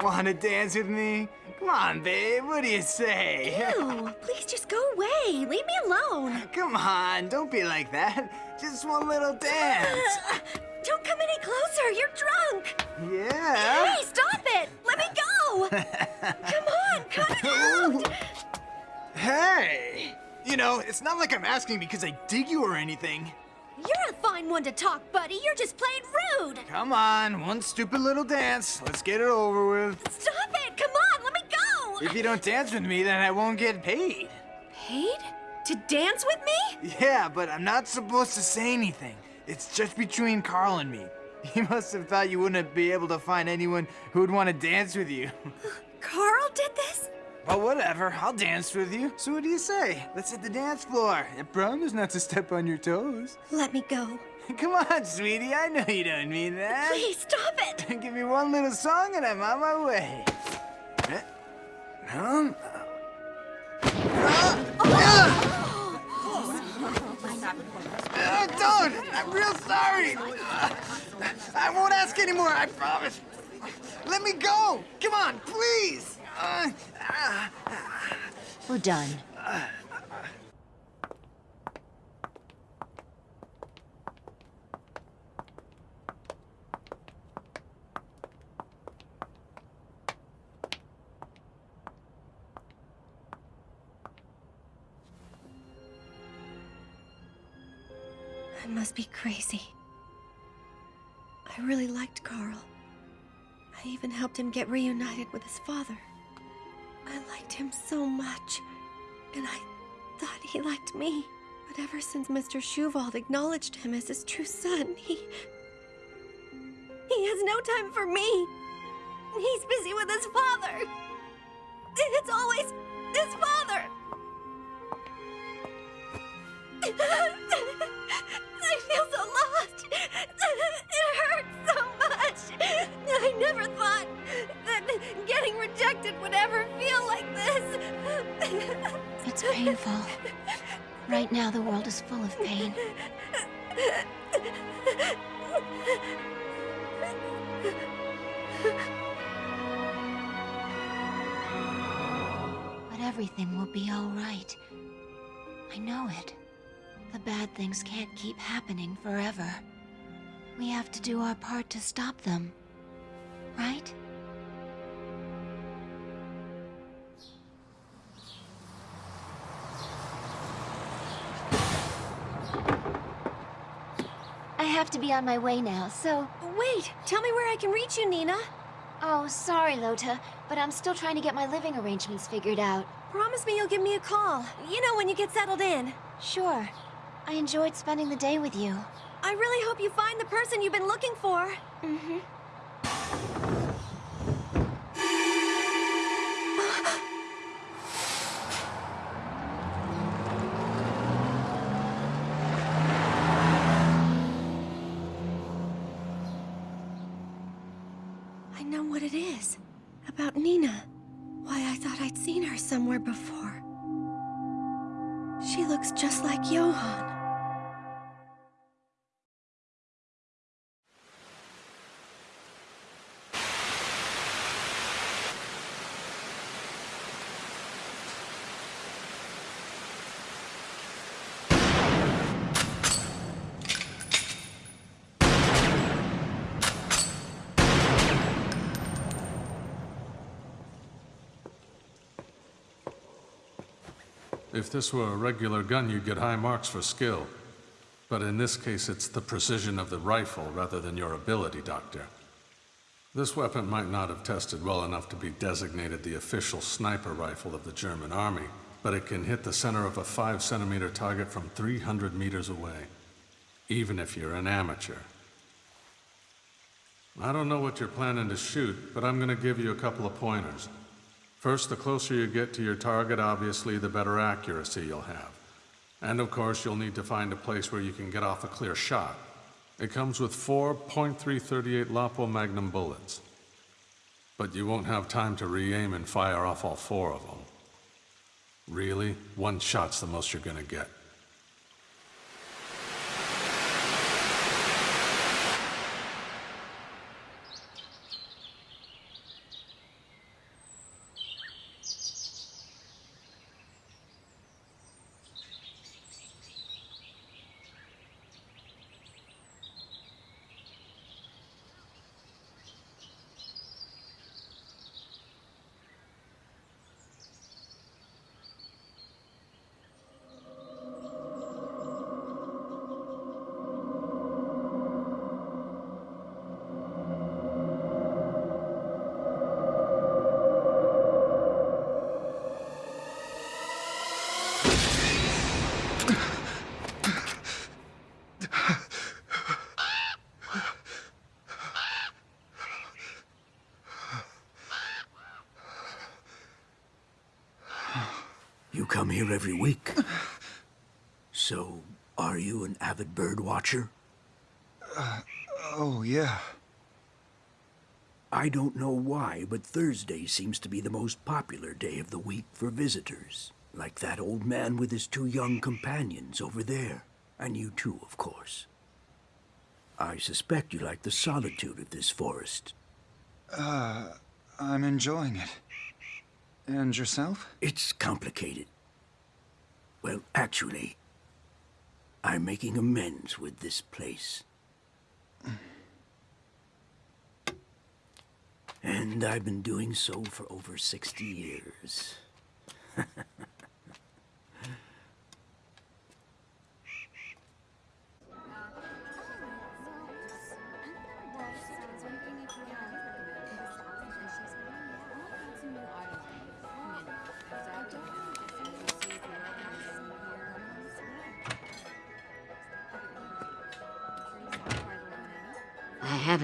Wanna dance with me? Come on, babe, what do you say? Ew, please just go away. Leave me alone. Come on, don't be like that. Just one little dance. [laughs] Don't come any closer, you're drunk. Yeah. Hey, stop it. Let me go. [laughs] come on, cut it out. Hey. You know, it's not like I'm asking because I dig you or anything. You're a fine one to talk, buddy. You're just plain rude. Come on, one stupid little dance. Let's get it over with. Stop it! Come on, let me go! If you don't dance with me, then I won't get paid. Paid? To dance with me? Yeah, but I'm not supposed to say anything. It's just between Carl and me. [laughs] He must have thought you wouldn't be able to find anyone who would want to dance with you. [laughs] Carl did this? Well, whatever. I'll dance with you. So what do you say? Let's hit the dance floor. I promise not to step on your toes. Let me go. [laughs] Come on, sweetie. I know you don't mean that. Please stop it. Give me one little song and I'm on my way. Eh? Huh? Oh! Ah! Ah! Uh, don't! I'm real sorry! I won't ask anymore, I promise. Let me go! Come on, please! Uh, We're done. Must be crazy. I really liked Carl. I even helped him get reunited with his father. I liked him so much, and I thought he liked me. But ever since Mr. Schuwald acknowledged him as his true son, he... He has no time for me. He's busy with his father. It's always his father. I feel so lost. It hurts so much. I never thought that getting rejected would ever feel like this. It's painful. Right now, the world is full of pain. But everything will be all right. I know it. The bad things can't keep happening forever. We have to do our part to stop them. Right? I have to be on my way now, so... Wait! Tell me where I can reach you, Nina. Oh, sorry, Lotte, but I'm still trying to get my living arrangements figured out. Promise me you'll give me a call. You know, when you get settled in. Sure. I enjoyed spending the day with you. I really hope you find the person you've been looking for. Mm-hmm. If this were a regular gun, you'd get high marks for skill. But in this case, it's the precision of the rifle rather than your ability, Doctor. This weapon might not have tested well enough to be designated the official sniper rifle of the German army, but it can hit the center of a 5 centimeter target from 300 meters away, even if you're an amateur. I don't know what you're planning to shoot, but I'm gonna give you a couple of pointers. First, the closer you get to your target, obviously, the better accuracy you'll have. And of course, you'll need to find a place where you can get off a clear shot. It comes with four .338 Lapua Magnum bullets. But you won't have time to re-aim and fire off all four of them. Really, one shot's the most you're gonna get. Here every week. [sighs] So, are you an avid bird watcher? Uh, oh, yeah. I don't know why, but Thursday seems to be the most popular day of the week for visitors. Like that old man with his two young companions over there. And you too, of course. I suspect you like the solitude of this forest. Uh, I'm enjoying it. And yourself? It's complicated. Well, actually, I'm making amends with this place. And I've been doing so for over 60 years. [laughs]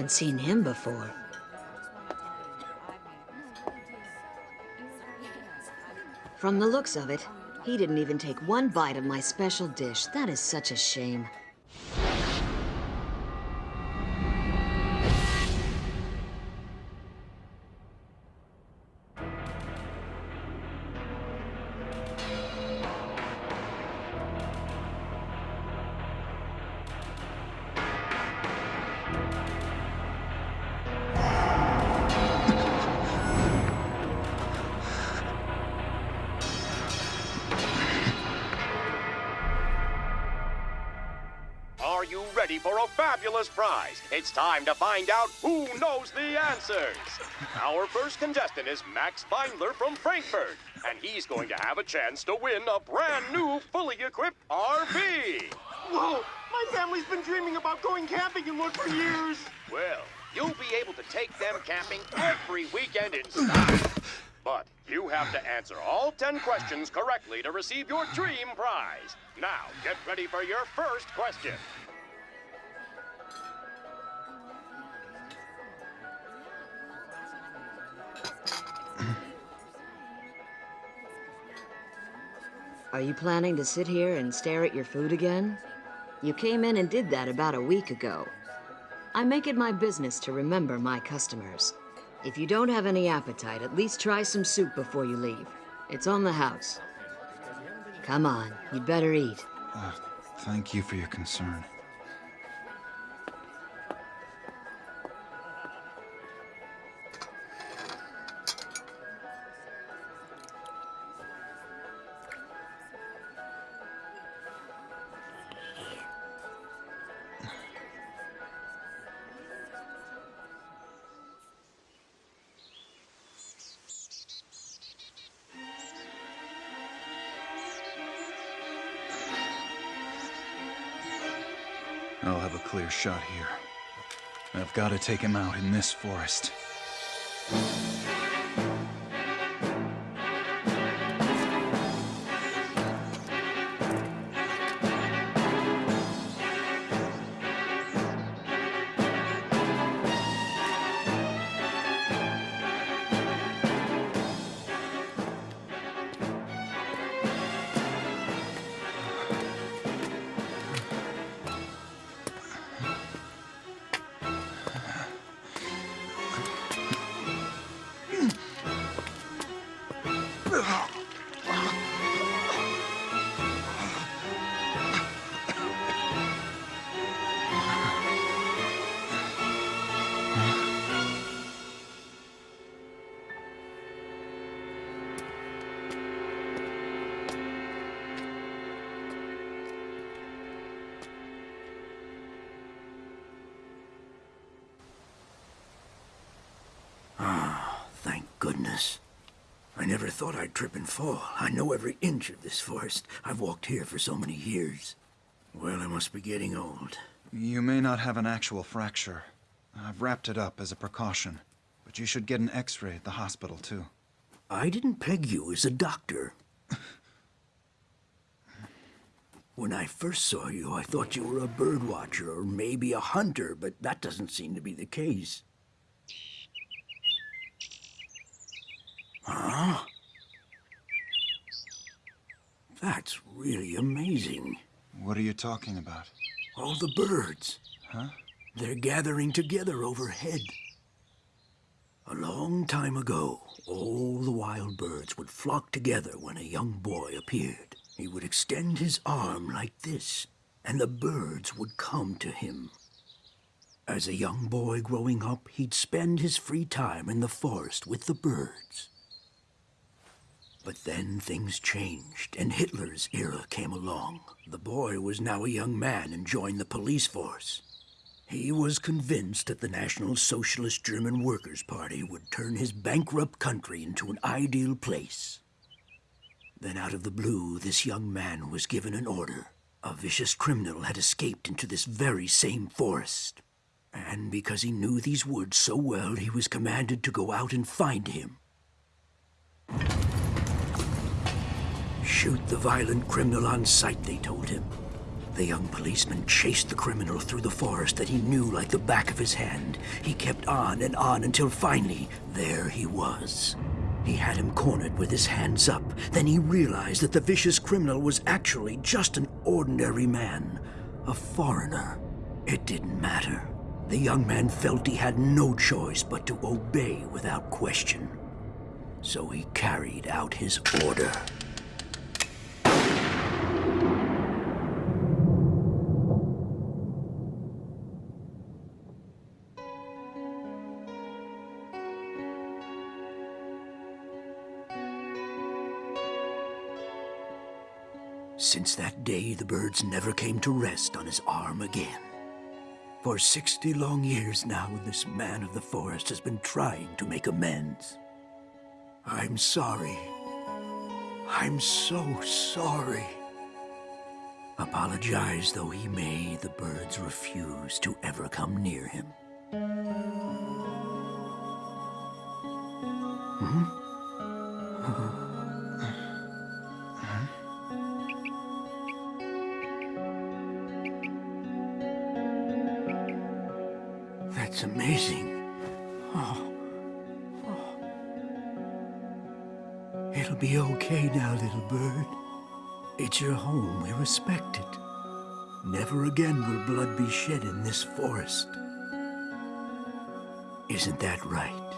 haven't seen him before. From the looks of it, he didn't even take one bite of my special dish. That is such a shame. It's time to find out who knows the answers. Our first contestant is Max Beindler from Frankfurt, and he's going to have a chance to win a brand new, fully equipped RV. Whoa! My family's been dreaming about going camping in one for years. Well, you'll be able to take them camping every weekend in style. But you have to answer all 10 questions correctly to receive your dream prize. Now, get ready for your first question. Are you planning to sit here and stare at your food again? You came in and did that about a week ago. I make it my business to remember my customers. If you don't have any appetite, at least try some soup before you leave. It's on the house. Come on, you'd better eat. Uh, thank you for your concern. Shot here. I've got to take him out in this forest. Fall. I know every inch of this forest. I've walked here for so many years. Well, I must be getting old. You may not have an actual fracture. I've wrapped it up as a precaution. But you should get an x-ray at the hospital, too. I didn't peg you as a doctor. When I first saw you, I thought you were a bird watcher or maybe a hunter, but that doesn't seem to be the case. Huh? That's really amazing. What are you talking about? All the birds. Huh? They're gathering together overhead. A long time ago, all the wild birds would flock together when a young boy appeared. He would extend his arm like this, and the birds would come to him. As a young boy growing up, he'd spend his free time in the forest with the birds. But then things changed, and Hitler's era came along. The boy was now a young man and joined the police force. He was convinced that the National Socialist German Workers' Party would turn his bankrupt country into an ideal place. Then out of the blue, this young man was given an order. A vicious criminal had escaped into this very same forest. And because he knew these woods so well, he was commanded to go out and find him. Shoot the violent criminal on sight, they told him. The young policeman chased the criminal through the forest that he knew like the back of his hand. He kept on and on until finally, there he was. He had him cornered with his hands up. Then he realized that the vicious criminal was actually just an ordinary man, a foreigner. It didn't matter. The young man felt he had no choice but to obey without question. So he carried out his order. Since that day, the birds never came to rest on his arm again. For 60 long years now, this man of the forest has been trying to make amends. I'm sorry. I'm so sorry. Apologize though he may, the birds refuse to ever come near him. Hmm? [laughs] be okay now, little bird. It's your home. We respect it. Never again will blood be shed in this forest. Isn't that right?